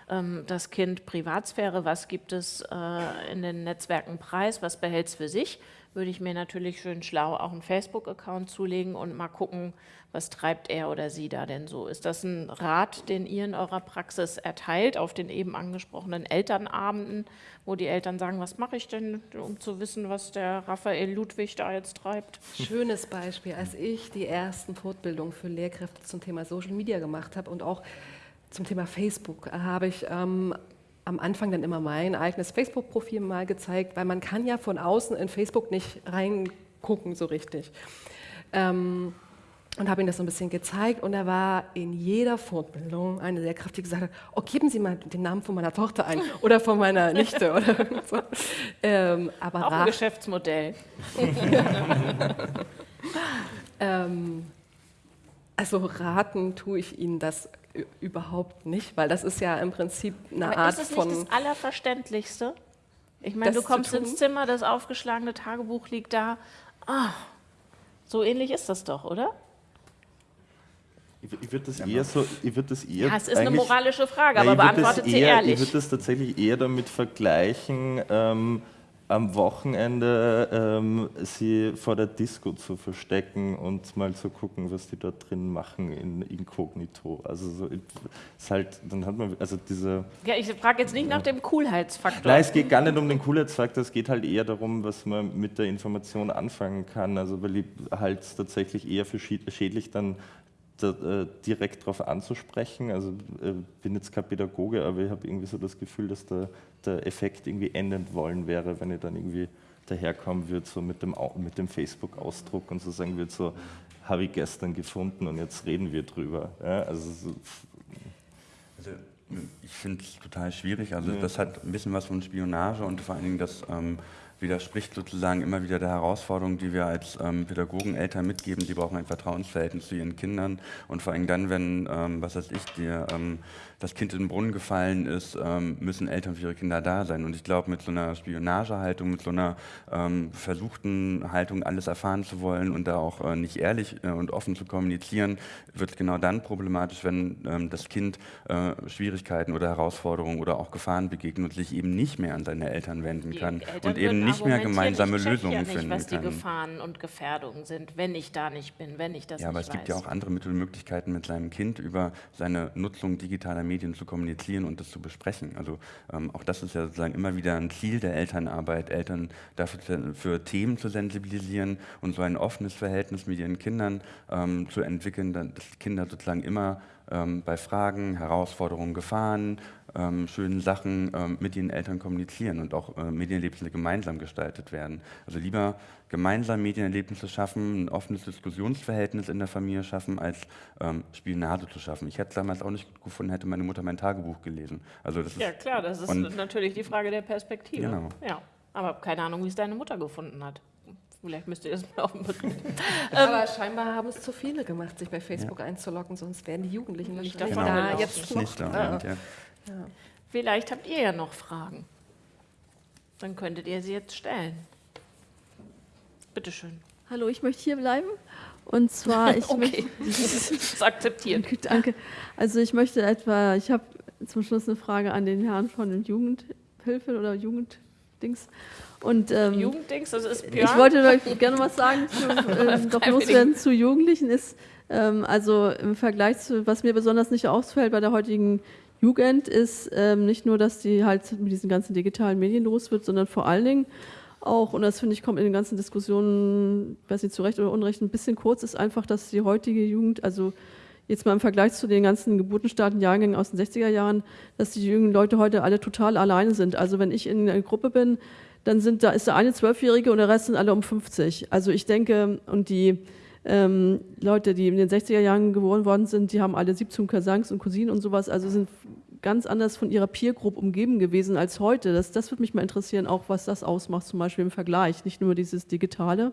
ähm, das Kind Privatsphäre, was gibt es äh, in den Netzwerken preis, was behält es für sich, würde ich mir natürlich schön schlau auch einen Facebook-Account zulegen und mal gucken, was treibt er oder sie da denn so. Ist das ein Rat, den ihr in eurer Praxis erteilt auf den eben angesprochenen Elternabenden, wo die Eltern sagen, was mache ich denn, um zu wissen, was der Raphael Ludwig da jetzt treibt? Schönes Beispiel, als ich die ersten Fortbildungen für Lehrkräfte zum Thema Social Media gemacht habe und auch zum Thema Facebook habe ich ähm, am Anfang dann immer mein eigenes Facebook-Profil mal gezeigt, weil man kann ja von außen in Facebook nicht reingucken so richtig. Ähm, und habe ihm das so ein bisschen gezeigt und er war in jeder Fortbildung eine Lehrkraft, die gesagt hat, oh, geben Sie mal den Namen von meiner Tochter ein oder von meiner Nichte oder so. Ähm, aber Auch ein Geschäftsmodell. ähm, also raten tue ich Ihnen das überhaupt nicht, weil das ist ja im Prinzip eine Aber Art von... Ist es nicht das Allerverständlichste? Ich meine, du kommst ins Zimmer, das aufgeschlagene Tagebuch liegt da. Ah, so ähnlich ist das doch, oder? Ich würde das eher so, ich würde das eher. Ja, es ist eine moralische Frage, aber beantwortet sie eher, ehrlich. Ich würde das tatsächlich eher damit vergleichen, ähm, am Wochenende ähm, sie vor der Disco zu verstecken und mal zu gucken, was die dort drin machen in Inkognito. Also so ist halt, dann hat man also diese. Ja, ich frage jetzt nicht nach dem Coolheitsfaktor. Nein, es geht gar nicht um den Coolheitsfaktor, es geht halt eher darum, was man mit der Information anfangen kann. Also weil ich halt tatsächlich eher für schädlich dann da, äh, direkt darauf anzusprechen. Also äh, bin jetzt kein Pädagoge, aber ich habe irgendwie so das Gefühl, dass der, der Effekt irgendwie enden wollen wäre, wenn ich dann irgendwie daherkommen würde, so mit dem, mit dem Facebook-Ausdruck und so sagen würde, so habe ich gestern gefunden und jetzt reden wir drüber. Ja, also, so, also ich finde es total schwierig. Also ja. das hat ein bisschen was von Spionage und vor allen Dingen das ähm, widerspricht sozusagen immer wieder der Herausforderung, die wir als ähm, Pädagogen Eltern mitgeben. Sie brauchen ein Vertrauensverhältnis zu ihren Kindern und vor allem dann, wenn, ähm, was weiß ich, dir ähm, das Kind in den Brunnen gefallen ist, ähm, müssen Eltern für ihre Kinder da sein. Und ich glaube, mit so einer Spionagehaltung, mit so einer ähm, versuchten Haltung, alles erfahren zu wollen und da auch äh, nicht ehrlich äh, und offen zu kommunizieren, wird es genau dann problematisch, wenn ähm, das Kind äh, Schwierigkeiten oder Herausforderungen oder auch Gefahren begegnet und sich eben nicht mehr an seine Eltern wenden kann und eben nicht mehr gemeinsame Lösungen ja nicht, finden was kann. was die Gefahren und Gefährdungen sind, wenn ich da nicht bin, wenn ich das ja, nicht weiß. Ja, aber es gibt ja auch andere Mittel und Möglichkeiten, mit seinem Kind über seine Nutzung digitaler Medien Medien zu kommunizieren und das zu besprechen. Also ähm, auch das ist ja sozusagen immer wieder ein Ziel der Elternarbeit, Eltern dafür für Themen zu sensibilisieren und so ein offenes Verhältnis mit ihren Kindern ähm, zu entwickeln, dass Kinder sozusagen immer ähm, bei Fragen, Herausforderungen, Gefahren, ähm, schönen Sachen ähm, mit den Eltern kommunizieren und auch äh, Medienerlebnisse gemeinsam gestaltet werden. Also lieber gemeinsam Medienerlebnisse schaffen, ein offenes Diskussionsverhältnis in der Familie schaffen, als ähm, Spionage zu schaffen. Ich hätte es damals auch nicht gut gefunden, hätte meine Mutter mein Tagebuch gelesen. Also das ja klar, das ist natürlich die Frage der Perspektive. Genau. Ja, aber keine Ahnung, wie es deine Mutter gefunden hat. Vielleicht müsst ihr das mal auf dem Bericht. Aber scheinbar haben es zu viele gemacht, sich bei Facebook ja. einzuloggen, sonst wären die Jugendlichen nicht genau. da jetzt noch. Da, ja. Ja. Vielleicht habt ihr ja noch Fragen. Dann könntet ihr sie jetzt stellen. Bitte schön. Hallo, ich möchte hier bleiben. Und zwar, ich okay, das ist akzeptiert. Danke. Also ich möchte etwa, ich habe zum Schluss eine Frage an den Herrn von den Jugendhilfe oder Jugenddings. Und, ähm, Jugenddings, das ist Björn. Ich wollte gerne was sagen, zu, ähm, doch loswerden zu Jugendlichen ist, ähm, also im Vergleich zu, was mir besonders nicht ausfällt bei der heutigen Jugend ist ähm, nicht nur, dass die halt mit diesen ganzen digitalen Medien los wird, sondern vor allen Dingen auch, und das finde ich kommt in den ganzen Diskussionen, weiß nicht zu Recht oder Unrecht, ein bisschen kurz, ist einfach, dass die heutige Jugend, also jetzt mal im Vergleich zu den ganzen geburtenstarken Jahrgängen aus den 60er Jahren, dass die jungen Leute heute alle total alleine sind. Also wenn ich in einer Gruppe bin, dann sind da ist der eine Zwölfjährige und der Rest sind alle um 50. Also ich denke, und die ähm, Leute, die in den 60er Jahren geboren worden sind, die haben alle 17 Cousins und Cousinen und sowas, also sind ganz anders von ihrer Peer Group umgeben gewesen als heute. Das, das würde mich mal interessieren, auch was das ausmacht, zum Beispiel im Vergleich, nicht nur dieses Digitale.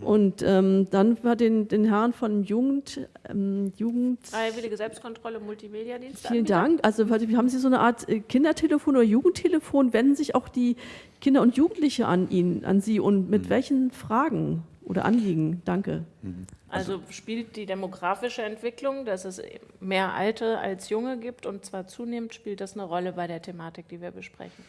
Und ähm, dann war den, den Herren von Jugend, ähm, Jugend Freiwillige Selbstkontrolle, Multimediadienst. Vielen Dank. Also haben Sie so eine Art äh, Kindertelefon oder Jugendtelefon? Wenden sich auch die Kinder und Jugendliche an ihn, an Sie und mit mhm. welchen Fragen oder Anliegen? Danke. Mhm. Also spielt die demografische Entwicklung, dass es mehr Alte als Junge gibt und zwar zunehmend spielt das eine Rolle bei der Thematik, die wir besprechen.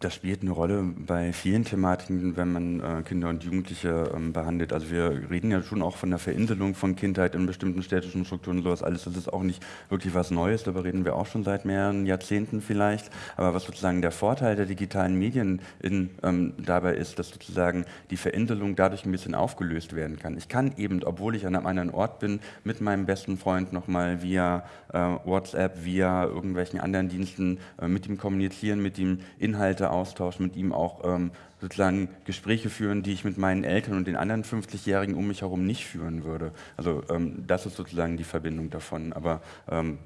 Das spielt eine Rolle bei vielen Thematiken, wenn man äh, Kinder und Jugendliche ähm, behandelt. Also wir reden ja schon auch von der Verinselung von Kindheit in bestimmten städtischen Strukturen und sowas alles. Das ist auch nicht wirklich was Neues, darüber reden wir auch schon seit mehreren Jahrzehnten vielleicht. Aber was sozusagen der Vorteil der digitalen Medien in, ähm, dabei ist, dass sozusagen die Verinselung dadurch ein bisschen aufgelöst werden kann. Ich kann eben, obwohl ich an einem anderen Ort bin, mit meinem besten Freund nochmal via äh, WhatsApp, via irgendwelchen anderen Diensten äh, mit ihm kommunizieren, mit ihm Inhalte Austausch mit ihm auch ähm, sozusagen Gespräche führen, die ich mit meinen Eltern und den anderen 50-Jährigen um mich herum nicht führen würde. Also ähm, das ist sozusagen die Verbindung davon. Aber ähm,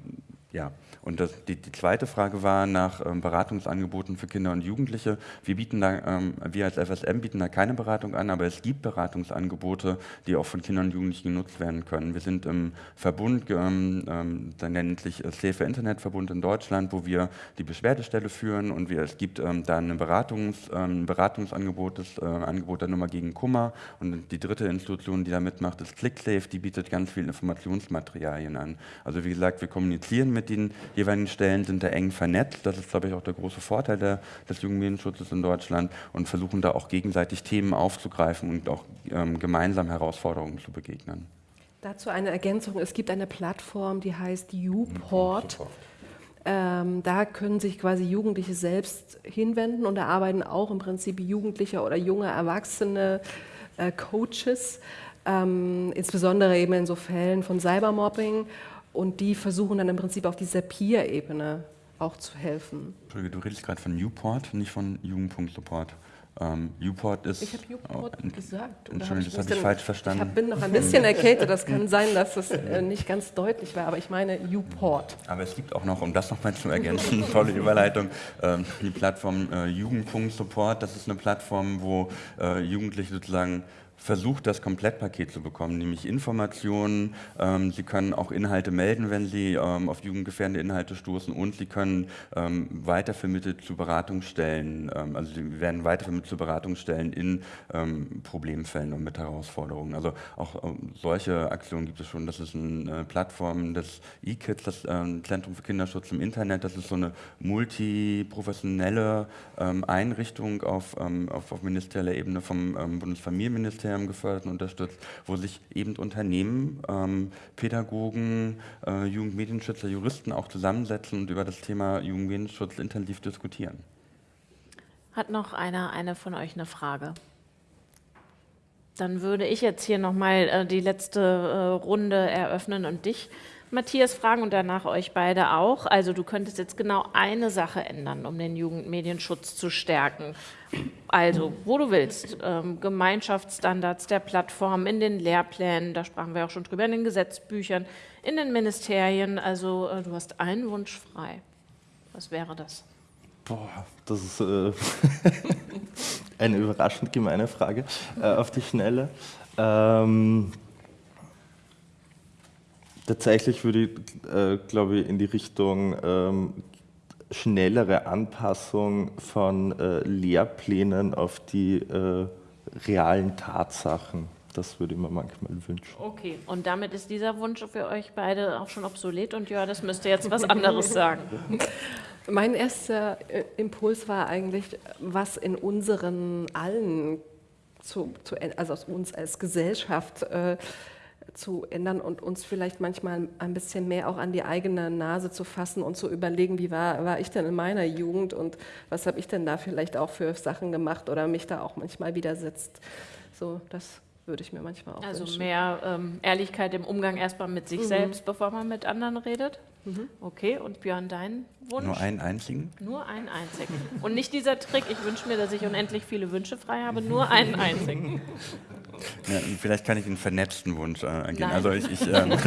ja, und das, die, die, zweite Frage war nach ähm, Beratungsangeboten für Kinder und Jugendliche. Wir bieten da, ähm, wir als FSM bieten da keine Beratung an, aber es gibt Beratungsangebote, die auch von Kindern und Jugendlichen genutzt werden können. Wir sind im Verbund, ähm, ähm der nennt sich Safe Internet Verbund in Deutschland, wo wir die Beschwerdestelle führen und wir, es gibt ähm, da ein Beratungs, Beratungsangebot, das äh, Angebot der Nummer gegen Kummer und die dritte Institution, die da mitmacht, ist ClickSafe, die bietet ganz viele Informationsmaterialien an. Also wie gesagt, wir kommunizieren mit den jeweiligen Stellen sind da eng vernetzt. Das ist, glaube ich, auch der große Vorteil der, des Jugendmedienschutzes in Deutschland und versuchen da auch gegenseitig Themen aufzugreifen und auch ähm, gemeinsam Herausforderungen zu begegnen. Dazu eine Ergänzung. Es gibt eine Plattform, die heißt YouPort. Ähm, da können sich quasi Jugendliche selbst hinwenden und da arbeiten auch im Prinzip Jugendliche oder junge Erwachsene äh, Coaches, ähm, insbesondere eben in so Fällen von Cybermobbing und die versuchen dann im Prinzip auf dieser Peer-Ebene auch zu helfen. Entschuldige, du redest gerade von Newport, nicht von Jugendpunkt-Support. Ähm, Newport ist. Ich habe Newport oh, gesagt. Entschuldigung, das habe ich falsch verstanden. Ich bin noch ein bisschen erkältet. Das kann sein, dass das äh, nicht ganz deutlich war, aber ich meine Newport. Aber es gibt auch noch, um das nochmal zu ergänzen, tolle Überleitung, ähm, die Plattform äh, Jugendpunkt Support. Das ist eine Plattform, wo äh, Jugendliche sozusagen versucht, das Komplettpaket zu bekommen, nämlich Informationen. Ähm, Sie können auch Inhalte melden, wenn Sie ähm, auf jugendgefährdende Inhalte stoßen und Sie können ähm, weitervermittelt zu Beratungsstellen, ähm, also Sie werden weitervermittelt zu Beratungsstellen in ähm, Problemfällen und mit Herausforderungen. Also auch ähm, solche Aktionen gibt es schon. Das ist eine Plattform des E-Kids, das Zentrum für Kinderschutz im Internet. Das ist so eine multiprofessionelle Einrichtung auf, auf, auf ministerieller Ebene vom Bundesfamilienministerium Bundesministerium gefördert und unterstützt, wo sich eben Unternehmen, ähm, Pädagogen, äh, Jugendmedienschützer, Juristen auch zusammensetzen und über das Thema Jugendmedienschutz intensiv diskutieren. Hat noch einer eine von euch eine Frage? Dann würde ich jetzt hier nochmal äh, die letzte äh, Runde eröffnen und dich Matthias fragen und danach euch beide auch. Also du könntest jetzt genau eine Sache ändern, um den Jugendmedienschutz zu stärken. Also, wo du willst, ähm, Gemeinschaftsstandards der Plattform, in den Lehrplänen, da sprachen wir auch schon drüber, in den Gesetzbüchern, in den Ministerien. Also äh, du hast einen Wunsch frei. Was wäre das? Boah, das ist äh, eine überraschend gemeine Frage äh, auf die Schnelle. Ähm, Tatsächlich würde ich, äh, glaube ich, in die Richtung ähm, schnellere Anpassung von äh, Lehrplänen auf die äh, realen Tatsachen. Das würde ich mir manchmal wünschen. Okay, und damit ist dieser Wunsch für euch beide auch schon obsolet und ja, das müsste jetzt was anderes sagen. Mein erster äh, Impuls war eigentlich, was in unseren allen, zu, zu, also aus uns als Gesellschaft, äh, zu ändern und uns vielleicht manchmal ein bisschen mehr auch an die eigene Nase zu fassen und zu überlegen, wie war, war ich denn in meiner Jugend und was habe ich denn da vielleicht auch für Sachen gemacht oder mich da auch manchmal widersetzt. So, das würde ich mir manchmal auch Also wünschen. mehr ähm, Ehrlichkeit im Umgang erstmal mit sich mhm. selbst, bevor man mit anderen redet. Mhm. Okay, und Björn, dein Wunsch? Nur einen einzigen? Nur einen einzigen. Und nicht dieser Trick, ich wünsche mir, dass ich unendlich viele Wünsche frei habe, nur einen einzigen. Ja, vielleicht kann ich einen vernetzten Wunsch äh, angehen. Also ich, ich, ähm,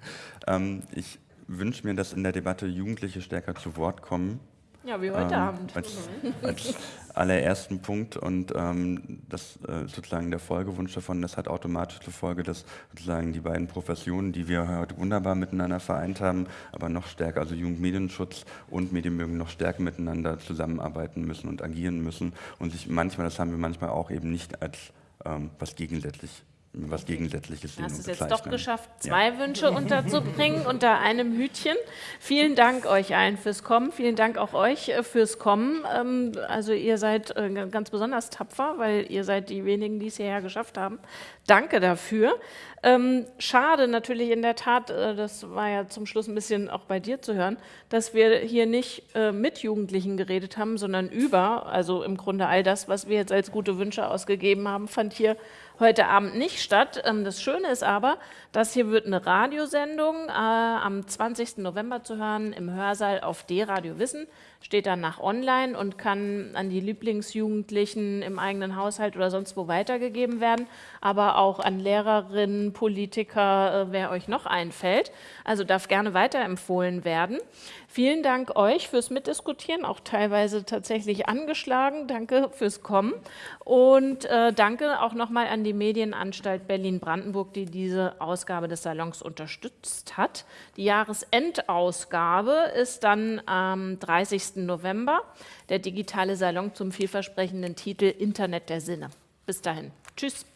ähm, ich wünsche mir, dass in der Debatte Jugendliche stärker zu Wort kommen Ja, wie heute ähm, Abend. Als, als allerersten Punkt und ähm, das äh, sozusagen der Folgewunsch davon, das hat automatisch zur Folge, dass sozusagen die beiden Professionen, die wir heute wunderbar miteinander vereint haben, aber noch stärker, also Jugendmedienschutz und Medienbildung noch stärker miteinander zusammenarbeiten müssen und agieren müssen und sich manchmal, das haben wir manchmal auch eben nicht als ähm, was gegensätzlich was Gegensätzliches sehen Hast es jetzt doch geschafft, zwei Ja. Wünsche unterzubringen unter einem Hütchen. Vielen Dank euch allen fürs Kommen. Vielen Dank auch euch äh, fürs Kommen. Ähm, Also ihr seid äh, ganz besonders tapfer, weil ihr seid die wenigen, die es hierher geschafft haben. Danke dafür. Ähm, schade natürlich in der Tat, äh, das war ja zum Schluss ein bisschen auch bei dir zu hören, dass wir hier nicht mit Jugendlichen geredet haben, sondern über, also im Grunde all das, was wir jetzt als gute Wünsche ausgegeben haben, fand hier heute Abend nicht statt. Ähm, das Schöne ist aber, dass hier wird eine Radiosendung äh, am 20. November zu hören im Hörsaal auf D-Radio Wissen, steht danach online und kann an die Lieblingsjugendlichen im eigenen Haushalt oder sonst wo weitergegeben werden, aber auch an Lehrerinnen, Politiker, äh, wer euch noch einfällt. Also darf gerne weiterempfohlen werden. Vielen Dank euch fürs Mitdiskutieren, auch teilweise tatsächlich angeschlagen. Danke fürs Kommen. Und äh, danke auch nochmal an die Medienanstalt Berlin-Brandenburg, die diese Ausgabe des Salons unterstützt hat. Die Jahresendausgabe ist dann am 30. November, der digitale Salon zum vielversprechenden Titel Internet der Sinne. Bis dahin. Tschüss.